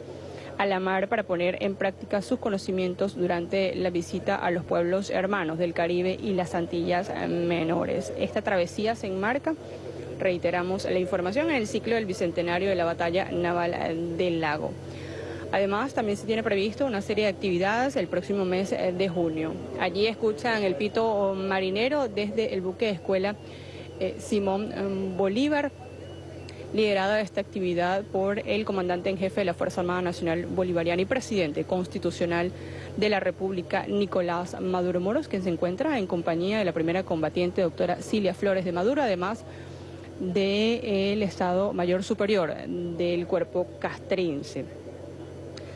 a la mar para poner en práctica sus conocimientos durante la visita a los pueblos hermanos del Caribe y las Antillas menores. Esta travesía se enmarca, reiteramos la información, en el ciclo del Bicentenario de la Batalla Naval del Lago. Además, también se tiene previsto una serie de actividades el próximo mes de junio. Allí escuchan el pito marinero desde el buque de escuela eh, Simón em, Bolívar, liderada esta actividad por el comandante en jefe de la Fuerza Armada Nacional Bolivariana y presidente constitucional de la República, Nicolás Maduro Moros, quien se encuentra en compañía de la primera combatiente, doctora Cilia Flores de Maduro, además del Estado Mayor Superior del cuerpo castrense.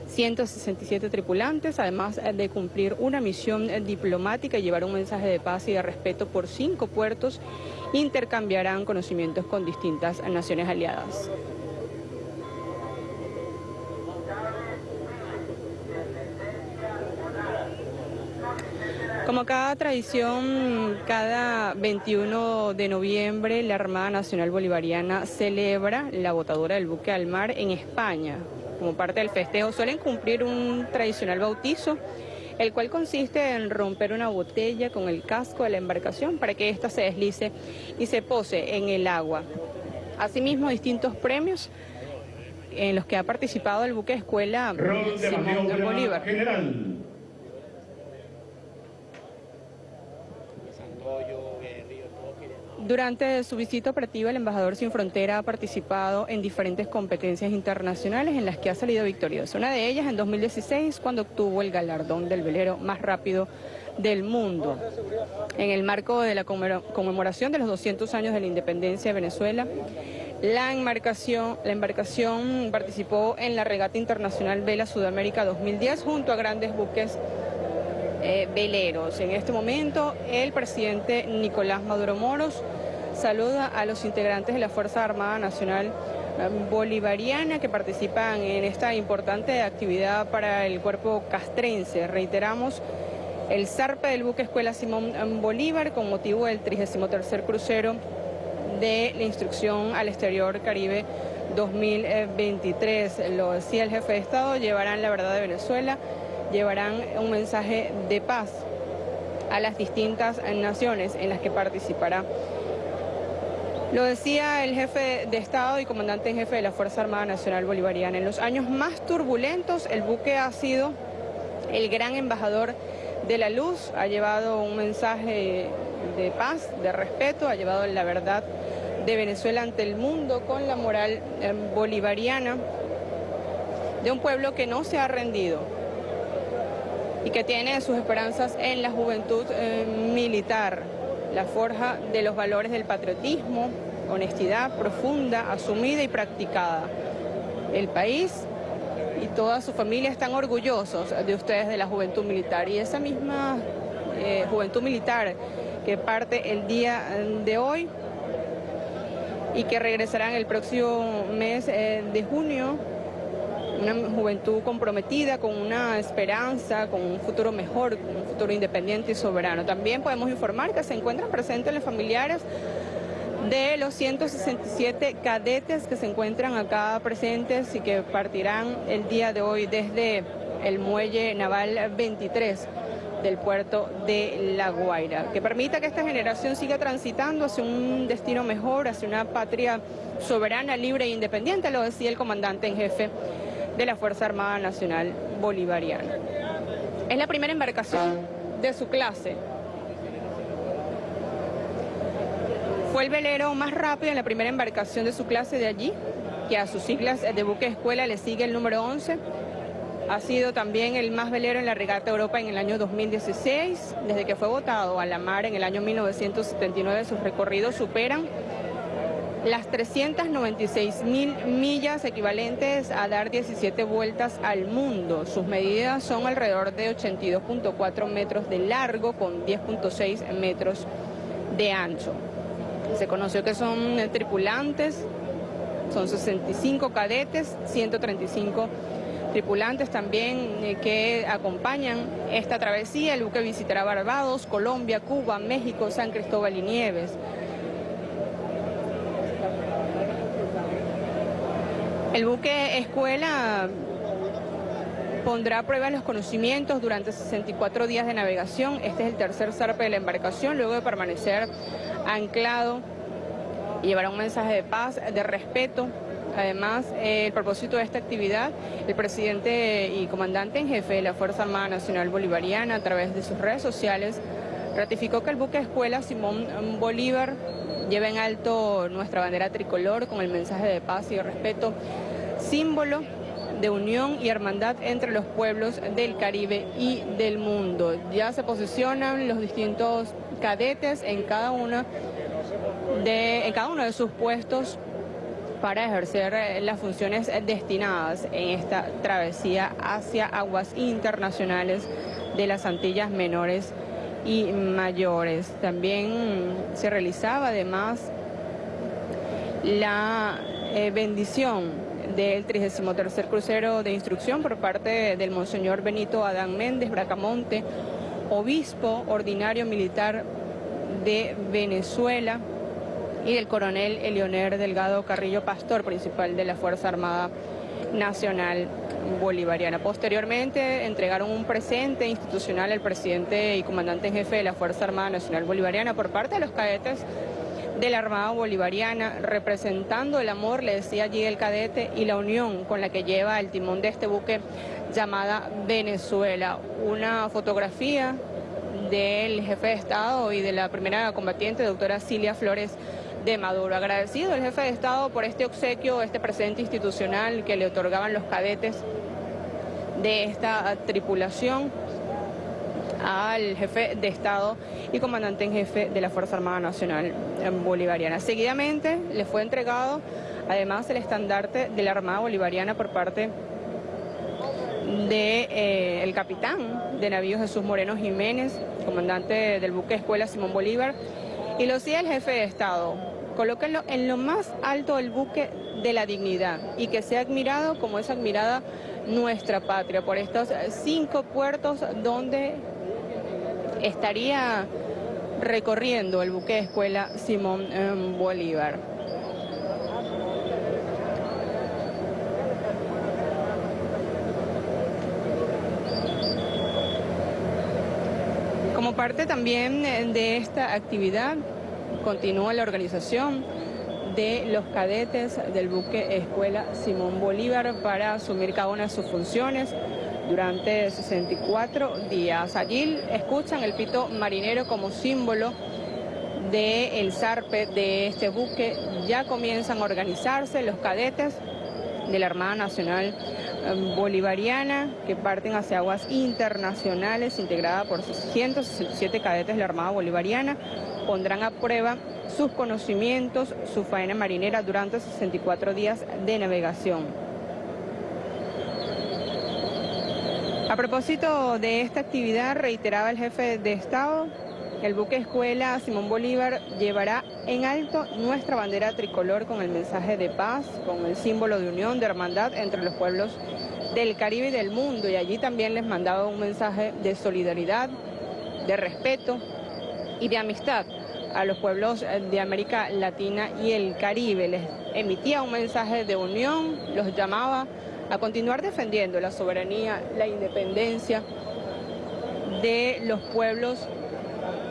167 tripulantes, además de cumplir una misión diplomática y llevar un mensaje de paz y de respeto por cinco puertos, intercambiarán conocimientos con distintas naciones aliadas. Como cada tradición, cada 21 de noviembre la Armada Nacional Bolivariana celebra la botadura del buque al mar en España, como parte del festejo, suelen cumplir un tradicional bautizo, el cual consiste en romper una botella con el casco de la embarcación para que ésta se deslice y se pose en el agua. Asimismo, distintos premios en los que ha participado el buque escuela Simón de Bolívar. Durante su visita operativa, el embajador Sin Frontera ha participado en diferentes competencias internacionales en las que ha salido victorioso. Una de ellas en 2016, cuando obtuvo el galardón del velero más rápido del mundo. En el marco de la conmemoración de los 200 años de la independencia de Venezuela, la embarcación, la embarcación participó en la regata internacional Vela Sudamérica 2010 junto a grandes buques eh, veleros. En este momento, el presidente Nicolás Maduro Moros saluda a los integrantes de la Fuerza Armada Nacional eh, Bolivariana que participan en esta importante actividad para el cuerpo castrense. Reiteramos el zarpe del buque Escuela Simón Bolívar con motivo del 33 crucero de la instrucción al exterior Caribe 2023. Lo decía el jefe de Estado, llevarán la verdad de Venezuela, llevarán un mensaje de paz a las distintas naciones en las que participará lo decía el jefe de Estado y comandante en jefe de la Fuerza Armada Nacional Bolivariana. En los años más turbulentos, el buque ha sido el gran embajador de la luz, ha llevado un mensaje de paz, de respeto, ha llevado la verdad de Venezuela ante el mundo con la moral eh, bolivariana de un pueblo que no se ha rendido y que tiene sus esperanzas en la juventud eh, militar la forja de los valores del patriotismo, honestidad profunda, asumida y practicada. El país y toda su familia están orgullosos de ustedes de la juventud militar y esa misma eh, juventud militar que parte el día de hoy y que regresarán el próximo mes eh, de junio una juventud comprometida con una esperanza, con un futuro mejor, con un futuro independiente y soberano. También podemos informar que se encuentran presentes los familiares de los 167 cadetes que se encuentran acá presentes y que partirán el día de hoy desde el muelle naval 23 del puerto de La Guaira, que permita que esta generación siga transitando hacia un destino mejor, hacia una patria soberana, libre e independiente, lo decía el comandante en jefe de la Fuerza Armada Nacional Bolivariana. Es la primera embarcación de su clase. Fue el velero más rápido en la primera embarcación de su clase de allí, que a sus siglas de buque escuela le sigue el número 11. Ha sido también el más velero en la regata Europa en el año 2016. Desde que fue votado a la mar en el año 1979, sus recorridos superan las 396 mil millas equivalentes a dar 17 vueltas al mundo. Sus medidas son alrededor de 82.4 metros de largo con 10.6 metros de ancho. Se conoció que son tripulantes, son 65 cadetes, 135 tripulantes también eh, que acompañan esta travesía. El buque visitará Barbados, Colombia, Cuba, México, San Cristóbal y Nieves. El buque escuela pondrá a prueba los conocimientos durante 64 días de navegación. Este es el tercer zarpe de la embarcación, luego de permanecer anclado y llevará un mensaje de paz, de respeto. Además, el propósito de esta actividad, el presidente y comandante en jefe de la Fuerza Armada Nacional Bolivariana, a través de sus redes sociales, ratificó que el buque escuela Simón Bolívar lleva en alto nuestra bandera tricolor con el mensaje de paz y de respeto, símbolo de unión y hermandad entre los pueblos del Caribe y del mundo. Ya se posicionan los distintos cadetes en cada, una de, cada uno de sus puestos para ejercer eh, las funciones destinadas en esta travesía hacia aguas internacionales de las Antillas Menores y Mayores. También se realizaba además la eh, bendición del 33 crucero de instrucción por parte del Monseñor Benito Adán Méndez Bracamonte, obispo ordinario militar de Venezuela, y del coronel Elioner Delgado Carrillo Pastor, principal de la Fuerza Armada Nacional Bolivariana. Posteriormente entregaron un presente institucional al presidente y comandante en jefe de la Fuerza Armada Nacional Bolivariana por parte de los cadetes de la Armada Bolivariana, representando el amor, le decía allí el cadete, y la unión con la que lleva el timón de este buque llamada Venezuela. Una fotografía del jefe de Estado y de la primera combatiente, doctora Cilia Flores de Maduro. Agradecido el jefe de Estado por este obsequio, este presente institucional que le otorgaban los cadetes de esta tripulación al jefe de Estado y comandante en jefe de la Fuerza Armada Nacional Bolivariana. Seguidamente le fue entregado además el estandarte de la Armada Bolivariana por parte del de, eh, capitán de navío Jesús Moreno Jiménez, comandante del buque Escuela Simón Bolívar, y lo sigue el jefe de Estado. Colóquenlo en lo más alto del buque de la dignidad y que sea admirado como es admirada nuestra patria por estos cinco puertos donde estaría recorriendo el buque escuela Simón em, Bolívar. Como parte también de esta actividad, continúa la organización de los cadetes del buque Escuela Simón Bolívar para asumir cada una de sus funciones durante 64 días. Allí escuchan el pito marinero como símbolo del zarpe de este buque. Ya comienzan a organizarse los cadetes de la Armada Nacional em, Bolivariana que parten hacia aguas internacionales integrada por 167 cadetes de la Armada Bolivariana. Pondrán a prueba sus conocimientos, su faena marinera durante 64 días de navegación. A propósito de esta actividad, reiteraba el jefe de Estado, el buque escuela Simón Bolívar llevará en alto nuestra bandera tricolor con el mensaje de paz, con el símbolo de unión, de hermandad entre los pueblos del Caribe y del mundo. Y allí también les mandaba un mensaje de solidaridad, de respeto y de amistad a los pueblos de América Latina y el Caribe. Les emitía un mensaje de unión, los llamaba a continuar defendiendo la soberanía, la independencia de los pueblos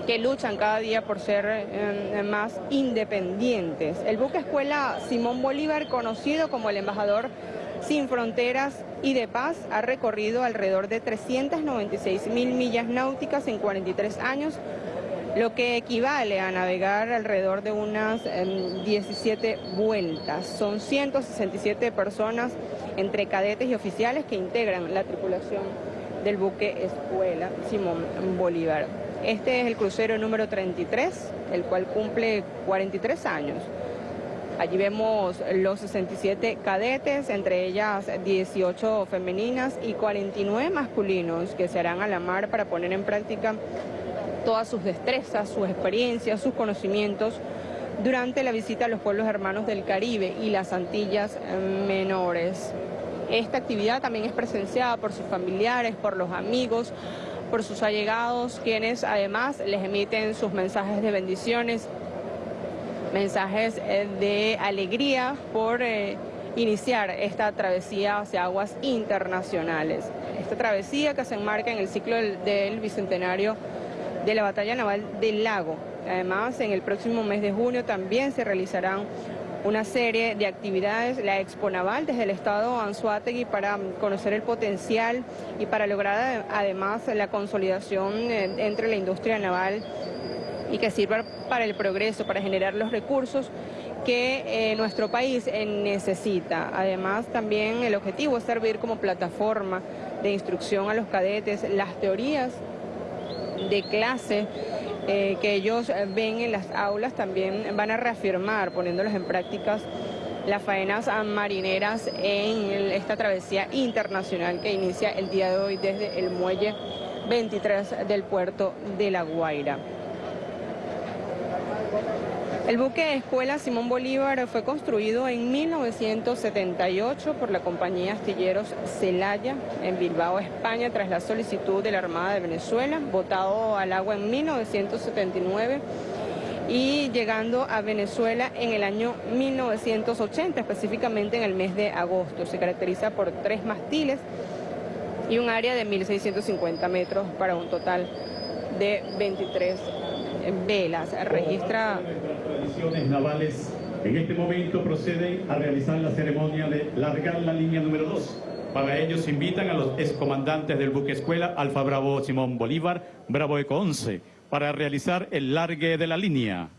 que luchan cada día por ser eh, más independientes. El buque escuela Simón Bolívar, conocido como el embajador sin fronteras y de paz, ha recorrido alrededor de 396 mil millas náuticas en 43 años, lo que equivale a navegar alrededor de unas 17 em, vueltas. Son 167 personas entre cadetes y oficiales que integran la tripulación del buque Escuela Simón Bolívar. Este es el crucero número 33, el cual cumple 43 años. Allí vemos los 67 cadetes, entre ellas 18 femeninas y 49 masculinos que se harán a la mar para poner en práctica todas sus destrezas, sus experiencias, sus conocimientos durante la visita a los pueblos hermanos del Caribe y las Antillas Menores. Esta actividad también es presenciada por sus familiares, por los amigos, por sus allegados, quienes además les emiten sus mensajes de bendiciones, mensajes eh, de alegría por eh, iniciar esta travesía hacia aguas internacionales. Esta travesía que se enmarca en el ciclo del, bicentenario de la batalla naval del lago. Además, en el próximo mes de junio también se realizarán una serie de actividades, la Expo Naval desde el estado Anzuategui para conocer el potencial y para lograr además la consolidación eh, entre la industria naval y que sirva para el progreso, para generar los recursos que eh, nuestro país necesita. Además, también el objetivo es servir como plataforma de instrucción a los cadetes, las teorías de clase eh, que ellos ven en las aulas también van a reafirmar, poniéndolas en prácticas, las faenas marineras en esta travesía internacional que inicia el día de hoy desde el muelle 23 del puerto de La Guaira. El buque Escuela Simón Bolívar fue construido en 1978 por la compañía Astilleros Celaya en Bilbao, España, tras la solicitud de la Armada de Venezuela, botado al agua en 1979 y llegando a Venezuela en el año 1980, específicamente en el mes de agosto. Se caracteriza por tres mastiles y un área de 1.650 metros para un total de 23 velas. Registra navales en este momento proceden a realizar la ceremonia de largar la línea número 2. Para ello se invitan a los excomandantes del buque escuela Alfa Bravo Simón Bolívar, Bravo Eco 11, para realizar el largue de la línea.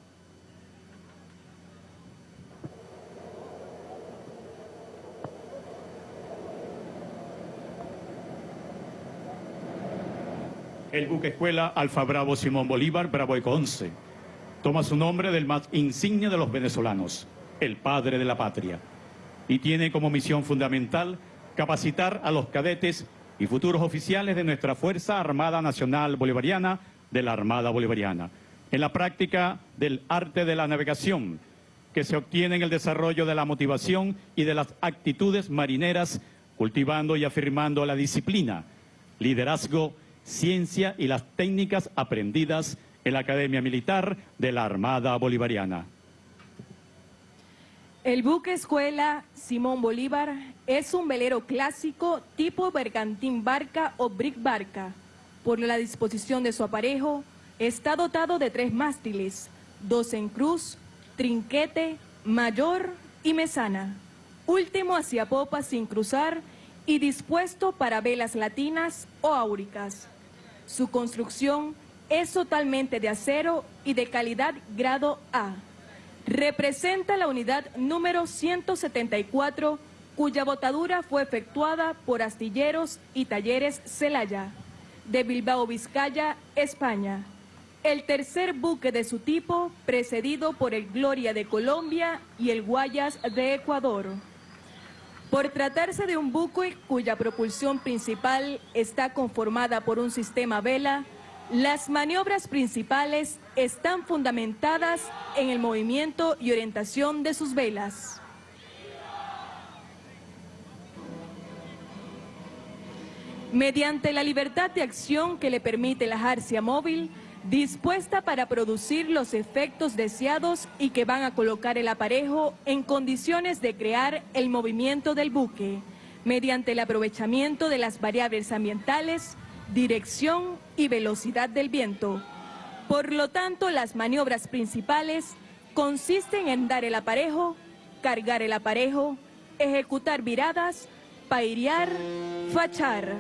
El buque escuela Alfa Bravo Simón Bolívar, Bravo Eco 11 Toma su nombre del más insigne de los venezolanos, el padre de la patria, y tiene como misión fundamental capacitar a los cadetes y futuros oficiales de nuestra Fuerza Armada Nacional Bolivariana de la Armada Bolivariana, en la práctica del arte de la navegación, que se obtiene en el desarrollo de la motivación y de las actitudes marineras, cultivando y afirmando la disciplina, liderazgo, ciencia y las técnicas aprendidas en la Academia Militar de la Armada Bolivariana. El buque escuela Simón Bolívar es un velero clásico tipo bergantín barca o brick barca. Por la disposición de su aparejo, está dotado de tres mástiles, dos en cruz, trinquete, mayor y mesana. Último hacia popa sin cruzar y dispuesto para velas latinas o áuricas. Su construcción es totalmente de acero y de calidad grado A. Representa la unidad número 174, cuya botadura fue efectuada por Astilleros y Talleres Celaya, de Bilbao, Vizcaya, España. El tercer buque de su tipo, precedido por el Gloria de Colombia y el Guayas de Ecuador. Por tratarse de un buque cuya propulsión principal está conformada por un sistema vela, las maniobras principales están fundamentadas en el movimiento y orientación de sus velas. Mediante la libertad de acción que le permite la jarcia móvil, dispuesta para producir los efectos deseados y que van a colocar el aparejo en condiciones de crear el movimiento del buque, mediante el aprovechamiento de las variables ambientales, dirección y velocidad del viento. Por lo tanto, las maniobras principales consisten en dar el aparejo, cargar el aparejo, ejecutar viradas, pairear, fachar.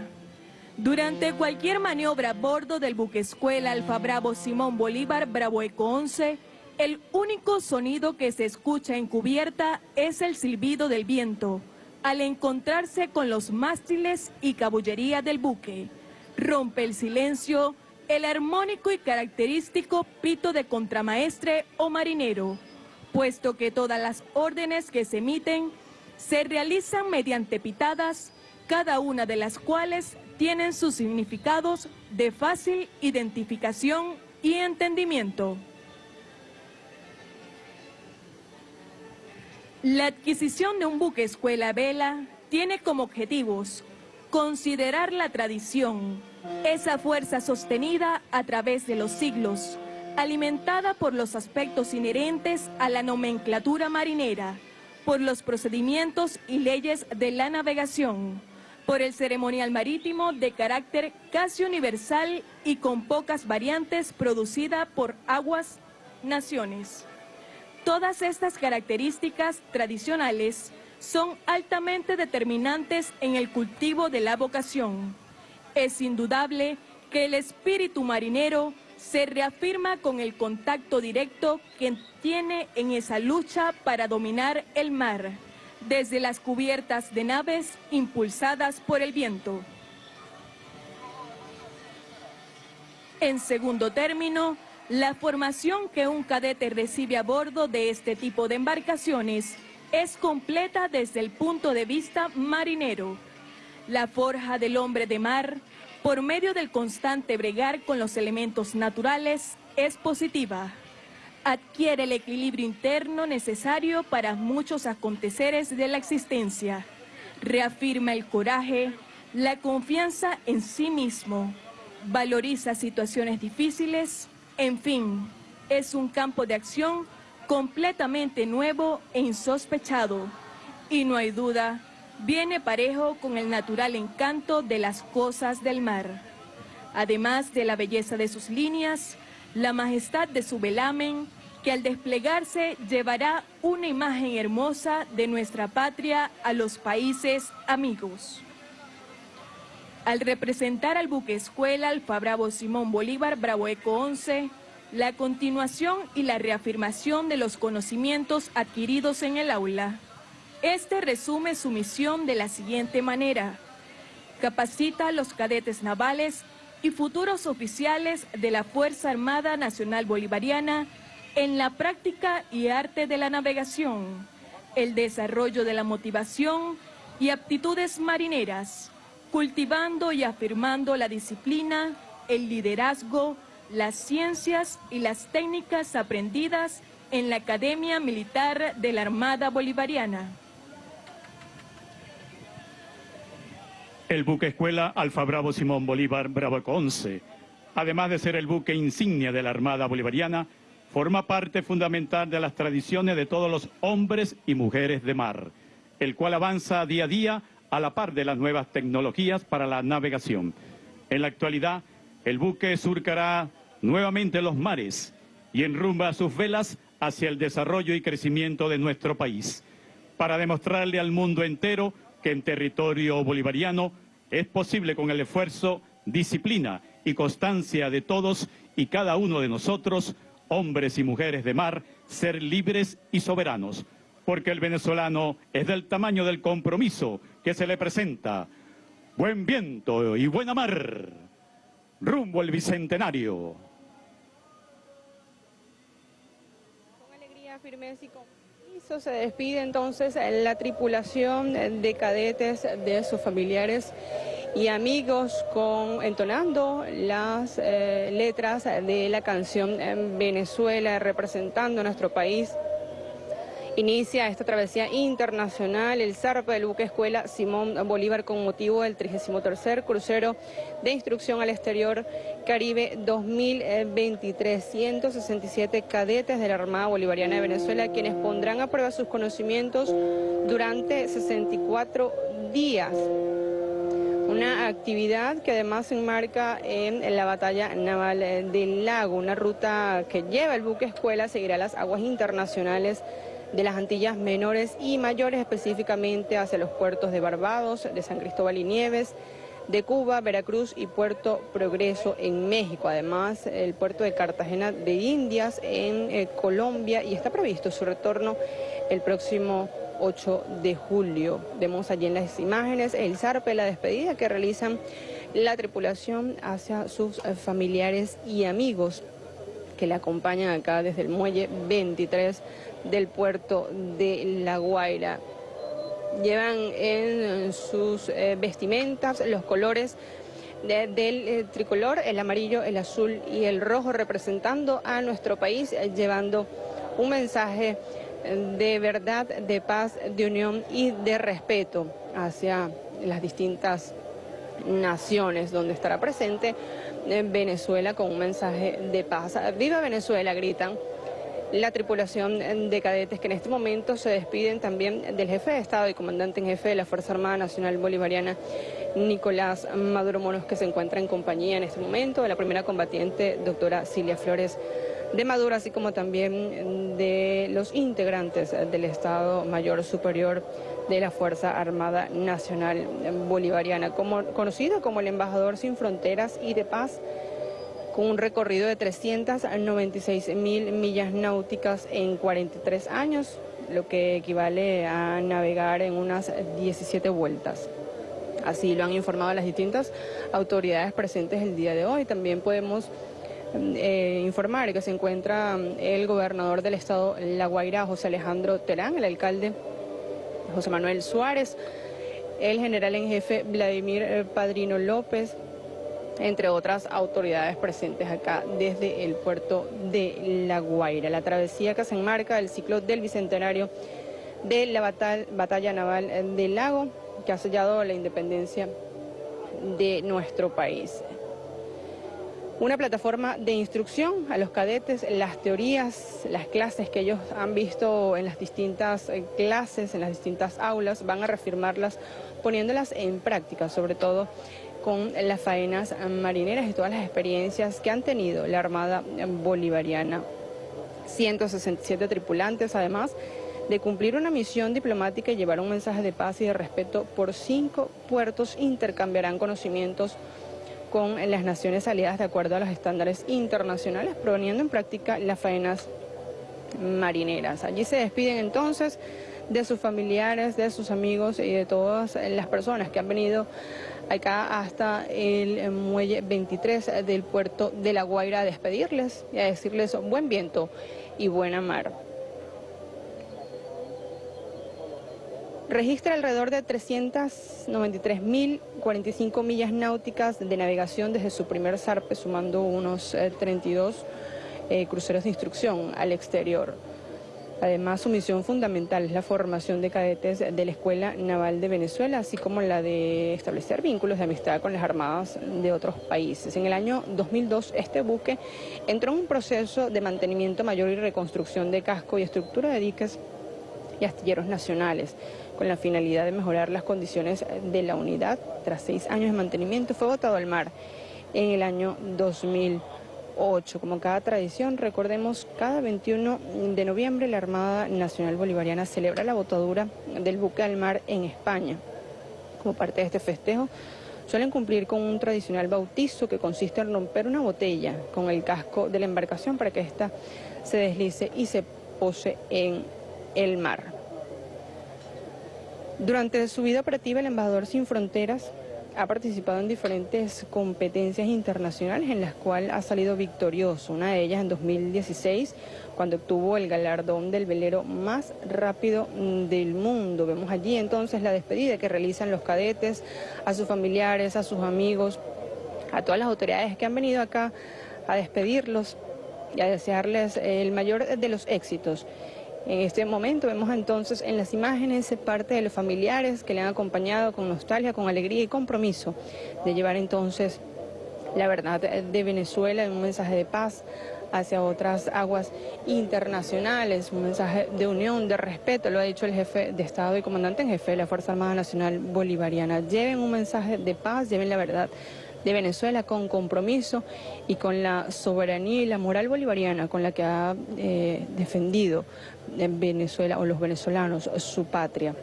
Durante cualquier maniobra a bordo del buque escuela Alfa Bravo Simón Bolívar Bravo Eco 11, el único sonido que se escucha en cubierta es el silbido del viento, al encontrarse con los mástiles y cabullería del buque rompe el silencio el armónico y característico pito de contramaestre o marinero, puesto que todas las órdenes que se emiten se realizan mediante pitadas, cada una de las cuales tienen sus significados de fácil identificación y entendimiento. La adquisición de un buque escuela vela tiene como objetivos Considerar la tradición, esa fuerza sostenida a través de los siglos, alimentada por los aspectos inherentes a la nomenclatura marinera, por los procedimientos y leyes de la navegación, por el ceremonial marítimo de carácter casi universal y con pocas variantes producida por Aguas Naciones. Todas estas características tradicionales son altamente determinantes en el cultivo de la vocación. Es indudable que el espíritu marinero se reafirma con el contacto directo que tiene en esa lucha para dominar el mar, desde las cubiertas de naves impulsadas por el viento. En segundo término, la formación que un cadete recibe a bordo de este tipo de embarcaciones es completa desde el punto de vista marinero. La forja del hombre de mar, por medio del constante bregar con los elementos naturales, es positiva. Adquiere el equilibrio interno necesario para muchos aconteceres de la existencia. Reafirma el coraje, la confianza en sí mismo. Valoriza situaciones difíciles. En fin, es un campo de acción completamente nuevo e insospechado. Y no hay duda, viene parejo con el natural encanto de las cosas del mar. Además de la belleza de sus líneas, la majestad de su velamen, que al desplegarse llevará una imagen hermosa de nuestra patria a los países amigos. Al representar al buque escuela Alfa Bravo Simón Bolívar Bravo Eco 11, la continuación y la reafirmación de los conocimientos adquiridos en el aula. Este resume su misión de la siguiente manera. Capacita a los cadetes navales y futuros oficiales de la Fuerza Armada Nacional Bolivariana en la práctica y arte de la navegación, el desarrollo de la motivación y aptitudes marineras, cultivando y afirmando la disciplina, el liderazgo, las ciencias y las técnicas aprendidas en la Academia Militar de la Armada Bolivariana. El buque escuela Alfa Bravo Simón Bolívar Bravo 11, además de ser el buque insignia de la Armada Bolivariana, forma parte fundamental de las tradiciones de todos los hombres y mujeres de mar, el cual avanza día a día a la par de las nuevas tecnologías para la navegación. En la actualidad, el buque surcará nuevamente los mares y enrumba sus velas hacia el desarrollo y crecimiento de nuestro país, para demostrarle al mundo entero que en territorio bolivariano es posible con el esfuerzo, disciplina y constancia de todos y cada uno de nosotros, hombres y mujeres de mar, ser libres y soberanos, porque el venezolano es del tamaño del compromiso que se le presenta. Buen viento y buena mar, rumbo al Bicentenario. Con alegría, firmeza y compromiso se despide entonces la tripulación de cadetes de sus familiares y amigos con entonando las eh, letras de la canción en Venezuela representando a nuestro país Inicia esta travesía internacional el zarpe del buque escuela Simón Bolívar con motivo del 33 crucero de instrucción al exterior Caribe 2023. 167 cadetes de la Armada Bolivariana de Venezuela quienes pondrán a prueba sus conocimientos durante 64 días. Una actividad que además se enmarca en la batalla naval del lago, una ruta que lleva el buque escuela, seguirá las aguas internacionales de las Antillas menores y mayores, específicamente hacia los puertos de Barbados, de San Cristóbal y Nieves, de Cuba, Veracruz y Puerto Progreso en México. Además, el puerto de Cartagena de Indias en eh, Colombia y está previsto su retorno el próximo 8 de julio. Vemos allí en las imágenes el zarpe, la despedida que realizan la tripulación hacia sus eh, familiares y amigos que le acompañan acá desde el muelle 23 del puerto de La Guaira. Llevan en sus eh, vestimentas los colores del eh, tricolor, el amarillo, el azul y el rojo, representando a nuestro país, eh, llevando un mensaje de verdad, de paz, de unión y de respeto hacia las distintas naciones donde estará presente Venezuela con un mensaje de paz. ¡Viva Venezuela! gritan la tripulación de cadetes que en este momento se despiden también del jefe de Estado y comandante en jefe de la Fuerza Armada Nacional Bolivariana, Nicolás Maduro Monos, que se encuentra en compañía en este momento de la primera combatiente, doctora Cilia Flores de Maduro, así como también de los integrantes del Estado Mayor Superior de la Fuerza Armada Nacional Bolivariana, como, conocido como el Embajador Sin Fronteras y de Paz, con un recorrido de 396 mil millas náuticas en 43 años, lo que equivale a navegar en unas 17 vueltas. Así lo han informado las distintas autoridades presentes el día de hoy. También podemos eh, informar que se encuentra el gobernador del estado La Guaira, José Alejandro Terán, el alcalde José Manuel Suárez, el general en jefe Vladimir eh, Padrino López, entre otras autoridades presentes acá desde el puerto de La Guaira. La travesía que se enmarca el ciclo del Bicentenario de la batalla naval del lago que ha sellado la independencia de nuestro país. Una plataforma de instrucción a los cadetes, las teorías, las clases que ellos han visto en las distintas eh, clases, en las distintas aulas, van a reafirmarlas poniéndolas en práctica, sobre todo con las faenas marineras y todas las experiencias que han tenido la Armada Bolivariana. 167 tripulantes, además de cumplir una misión diplomática y llevar un mensaje de paz y de respeto por cinco puertos, intercambiarán conocimientos con las naciones aliadas de acuerdo a los estándares internacionales, poniendo en práctica las faenas marineras. Allí se despiden entonces de sus familiares, de sus amigos y de todas las personas que han venido acá hasta el muelle 23 del puerto de La Guaira a despedirles y a decirles buen viento y buena mar. Registra alrededor de 393.045 millas náuticas de navegación desde su primer zarpe, sumando unos 32 eh, eh, cruceros de instrucción al exterior. Además, su misión fundamental es la formación de cadetes de la Escuela Naval de Venezuela, así como la de establecer vínculos de amistad con las armadas de otros países. En el año 2002, este buque entró en un proceso de mantenimiento mayor y reconstrucción de casco y estructura de diques y astilleros nacionales, con la finalidad de mejorar las condiciones de la unidad. Tras seis años de mantenimiento, fue botado al mar en el año 2000. 8. Como cada tradición, recordemos, cada 21 de noviembre la Armada Nacional Bolivariana celebra la botadura del buque al mar en España. Como parte de este festejo, suelen cumplir con un tradicional bautizo que consiste en romper una botella con el casco de la embarcación para que ésta se deslice y se pose en el mar. Durante su vida operativa, el embajador Sin Fronteras ha participado en diferentes competencias internacionales en las cuales ha salido victorioso. Una de ellas en 2016, cuando obtuvo el galardón del velero más rápido del mundo. Vemos allí entonces la despedida que realizan los cadetes a sus familiares, a sus amigos, a todas las autoridades que han venido acá a despedirlos y a desearles el mayor de los éxitos. En este momento vemos entonces en las imágenes parte de los familiares que le han acompañado con nostalgia, con alegría y compromiso de llevar entonces la verdad de Venezuela en un mensaje de paz hacia otras aguas internacionales, un mensaje de unión, de respeto, lo ha dicho el jefe de Estado y comandante en jefe de la Fuerza Armada Nacional Bolivariana. Lleven un mensaje de paz, lleven la verdad de Venezuela con compromiso y con la soberanía y la moral bolivariana con la que ha eh, defendido en Venezuela o los venezolanos su patria.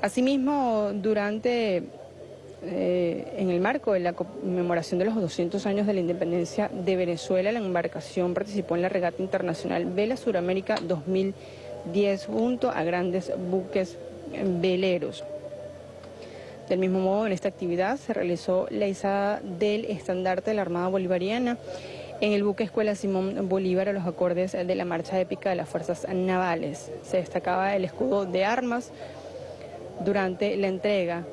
Asimismo, durante eh, en el marco de la conmemoración de los 200 años de la independencia de Venezuela, la embarcación participó en la regata internacional Vela Suramérica 2010 junto a grandes buques veleros. Del mismo modo, en esta actividad se realizó la izada del estandarte de la Armada Bolivariana en el buque Escuela Simón Bolívar a los acordes de la marcha épica de las fuerzas navales. Se destacaba el escudo de armas durante la entrega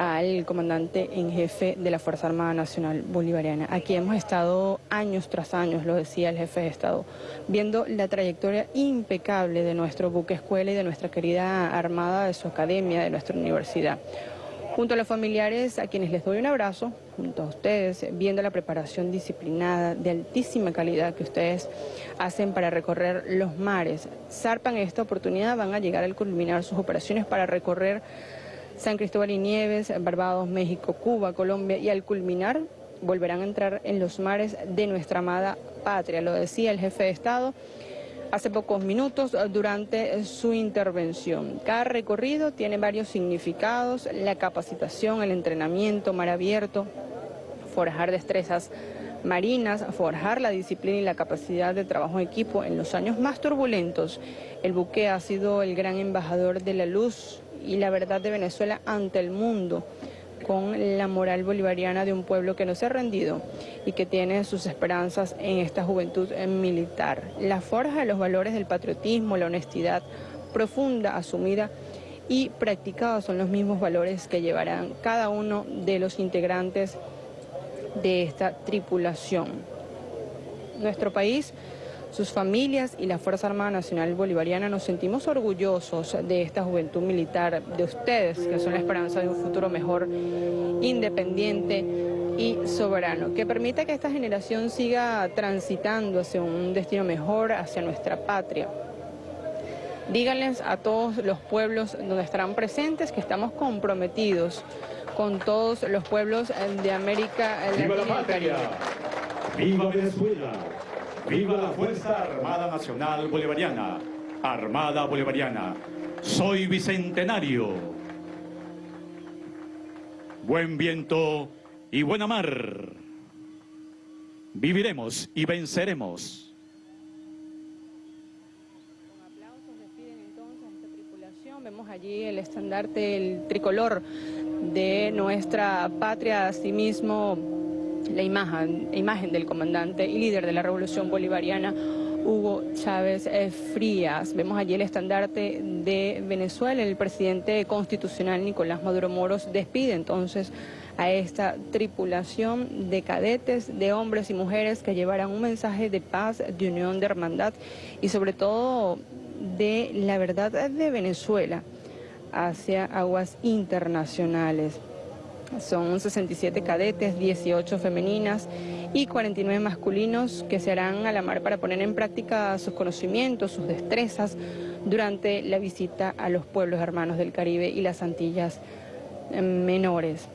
al comandante en jefe de la Fuerza Armada Nacional Bolivariana. Aquí hemos estado años tras años, lo decía el jefe de Estado, viendo la trayectoria impecable de nuestro buque escuela y de nuestra querida Armada, de su academia, de nuestra universidad. Junto a los familiares a quienes les doy un abrazo, junto a ustedes, viendo la preparación disciplinada de altísima calidad que ustedes hacen para recorrer los mares. Zarpan esta oportunidad, van a llegar al culminar sus operaciones para recorrer San Cristóbal y Nieves, Barbados, México, Cuba, Colombia y al culminar volverán a entrar en los mares de nuestra amada patria, lo decía el jefe de Estado hace pocos minutos durante su intervención. Cada recorrido tiene varios significados, la capacitación, el entrenamiento, mar abierto, forjar destrezas marinas, forjar la disciplina y la capacidad de trabajo en equipo en los años más turbulentos. El buque ha sido el gran embajador de la luz y la verdad de Venezuela ante el mundo con la moral bolivariana de un pueblo que no se ha rendido y que tiene sus esperanzas en esta juventud militar. La forja de los valores del patriotismo, la honestidad profunda, asumida y practicada son los mismos valores que llevarán cada uno de los integrantes de esta tripulación. Nuestro país sus familias y la Fuerza Armada Nacional Bolivariana nos sentimos orgullosos de esta juventud militar, de ustedes, que son la esperanza de un futuro mejor, independiente y soberano, que permita que esta generación siga transitando hacia un destino mejor, hacia nuestra patria. Díganles a todos los pueblos donde estarán presentes que estamos comprometidos con todos los pueblos de América Latina y Caribe. ¡Viva Venezuela! ¡Viva la Fuerza Armada Nacional Bolivariana! Armada Bolivariana, soy bicentenario. Buen viento y buena mar. Viviremos y venceremos. Vemos allí el estandarte, el tricolor de nuestra patria, asimismo la imagen, del comandante y líder de la revolución bolivariana, Hugo Chávez eh, Frías. Vemos allí el estandarte de Venezuela. El presidente constitucional Nicolás Maduro Moros despide entonces a esta tripulación de cadetes, de hombres y mujeres que llevarán un mensaje de paz, de unión, de hermandad y sobre todo de la verdad de Venezuela hacia aguas internacionales. Son 67 cadetes, 18 femeninas y 49 masculinos que se harán a la mar para poner en práctica sus conocimientos, sus destrezas durante la visita a los pueblos hermanos del Caribe y las Antillas menores.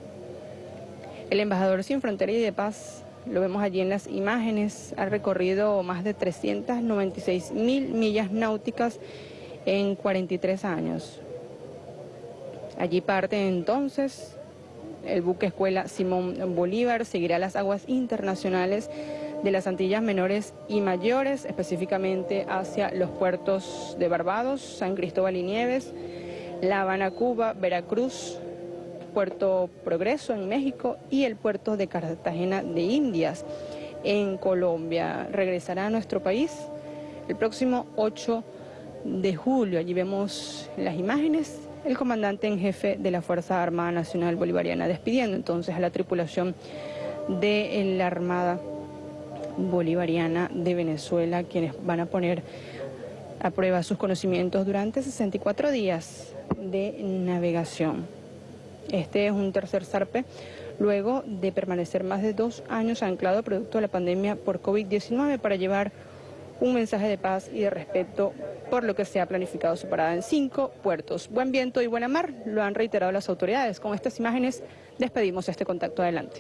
El embajador sin frontera y de paz, lo vemos allí en las imágenes, ha recorrido más de 396 mil millas náuticas en 43 años. Allí parte entonces el buque escuela Simón Bolívar seguirá las aguas internacionales de las Antillas Menores y Mayores, específicamente hacia los puertos de Barbados, San Cristóbal y Nieves, La Habana, Cuba, Veracruz, Puerto Progreso en México y el puerto de Cartagena de Indias en Colombia. Regresará a nuestro país el próximo 8 de julio. Allí vemos las imágenes el comandante en jefe de la Fuerza Armada Nacional Bolivariana, despidiendo entonces a la tripulación de la Armada Bolivariana de Venezuela, quienes van a poner a prueba sus conocimientos durante 64 días de navegación. Este es un tercer zarpe luego de permanecer más de dos años anclado producto de la pandemia por COVID-19 para llevar un mensaje de paz y de respeto por lo que se ha planificado su parada en cinco puertos. Buen viento y buena mar, lo han reiterado las autoridades. Con estas imágenes despedimos este contacto adelante.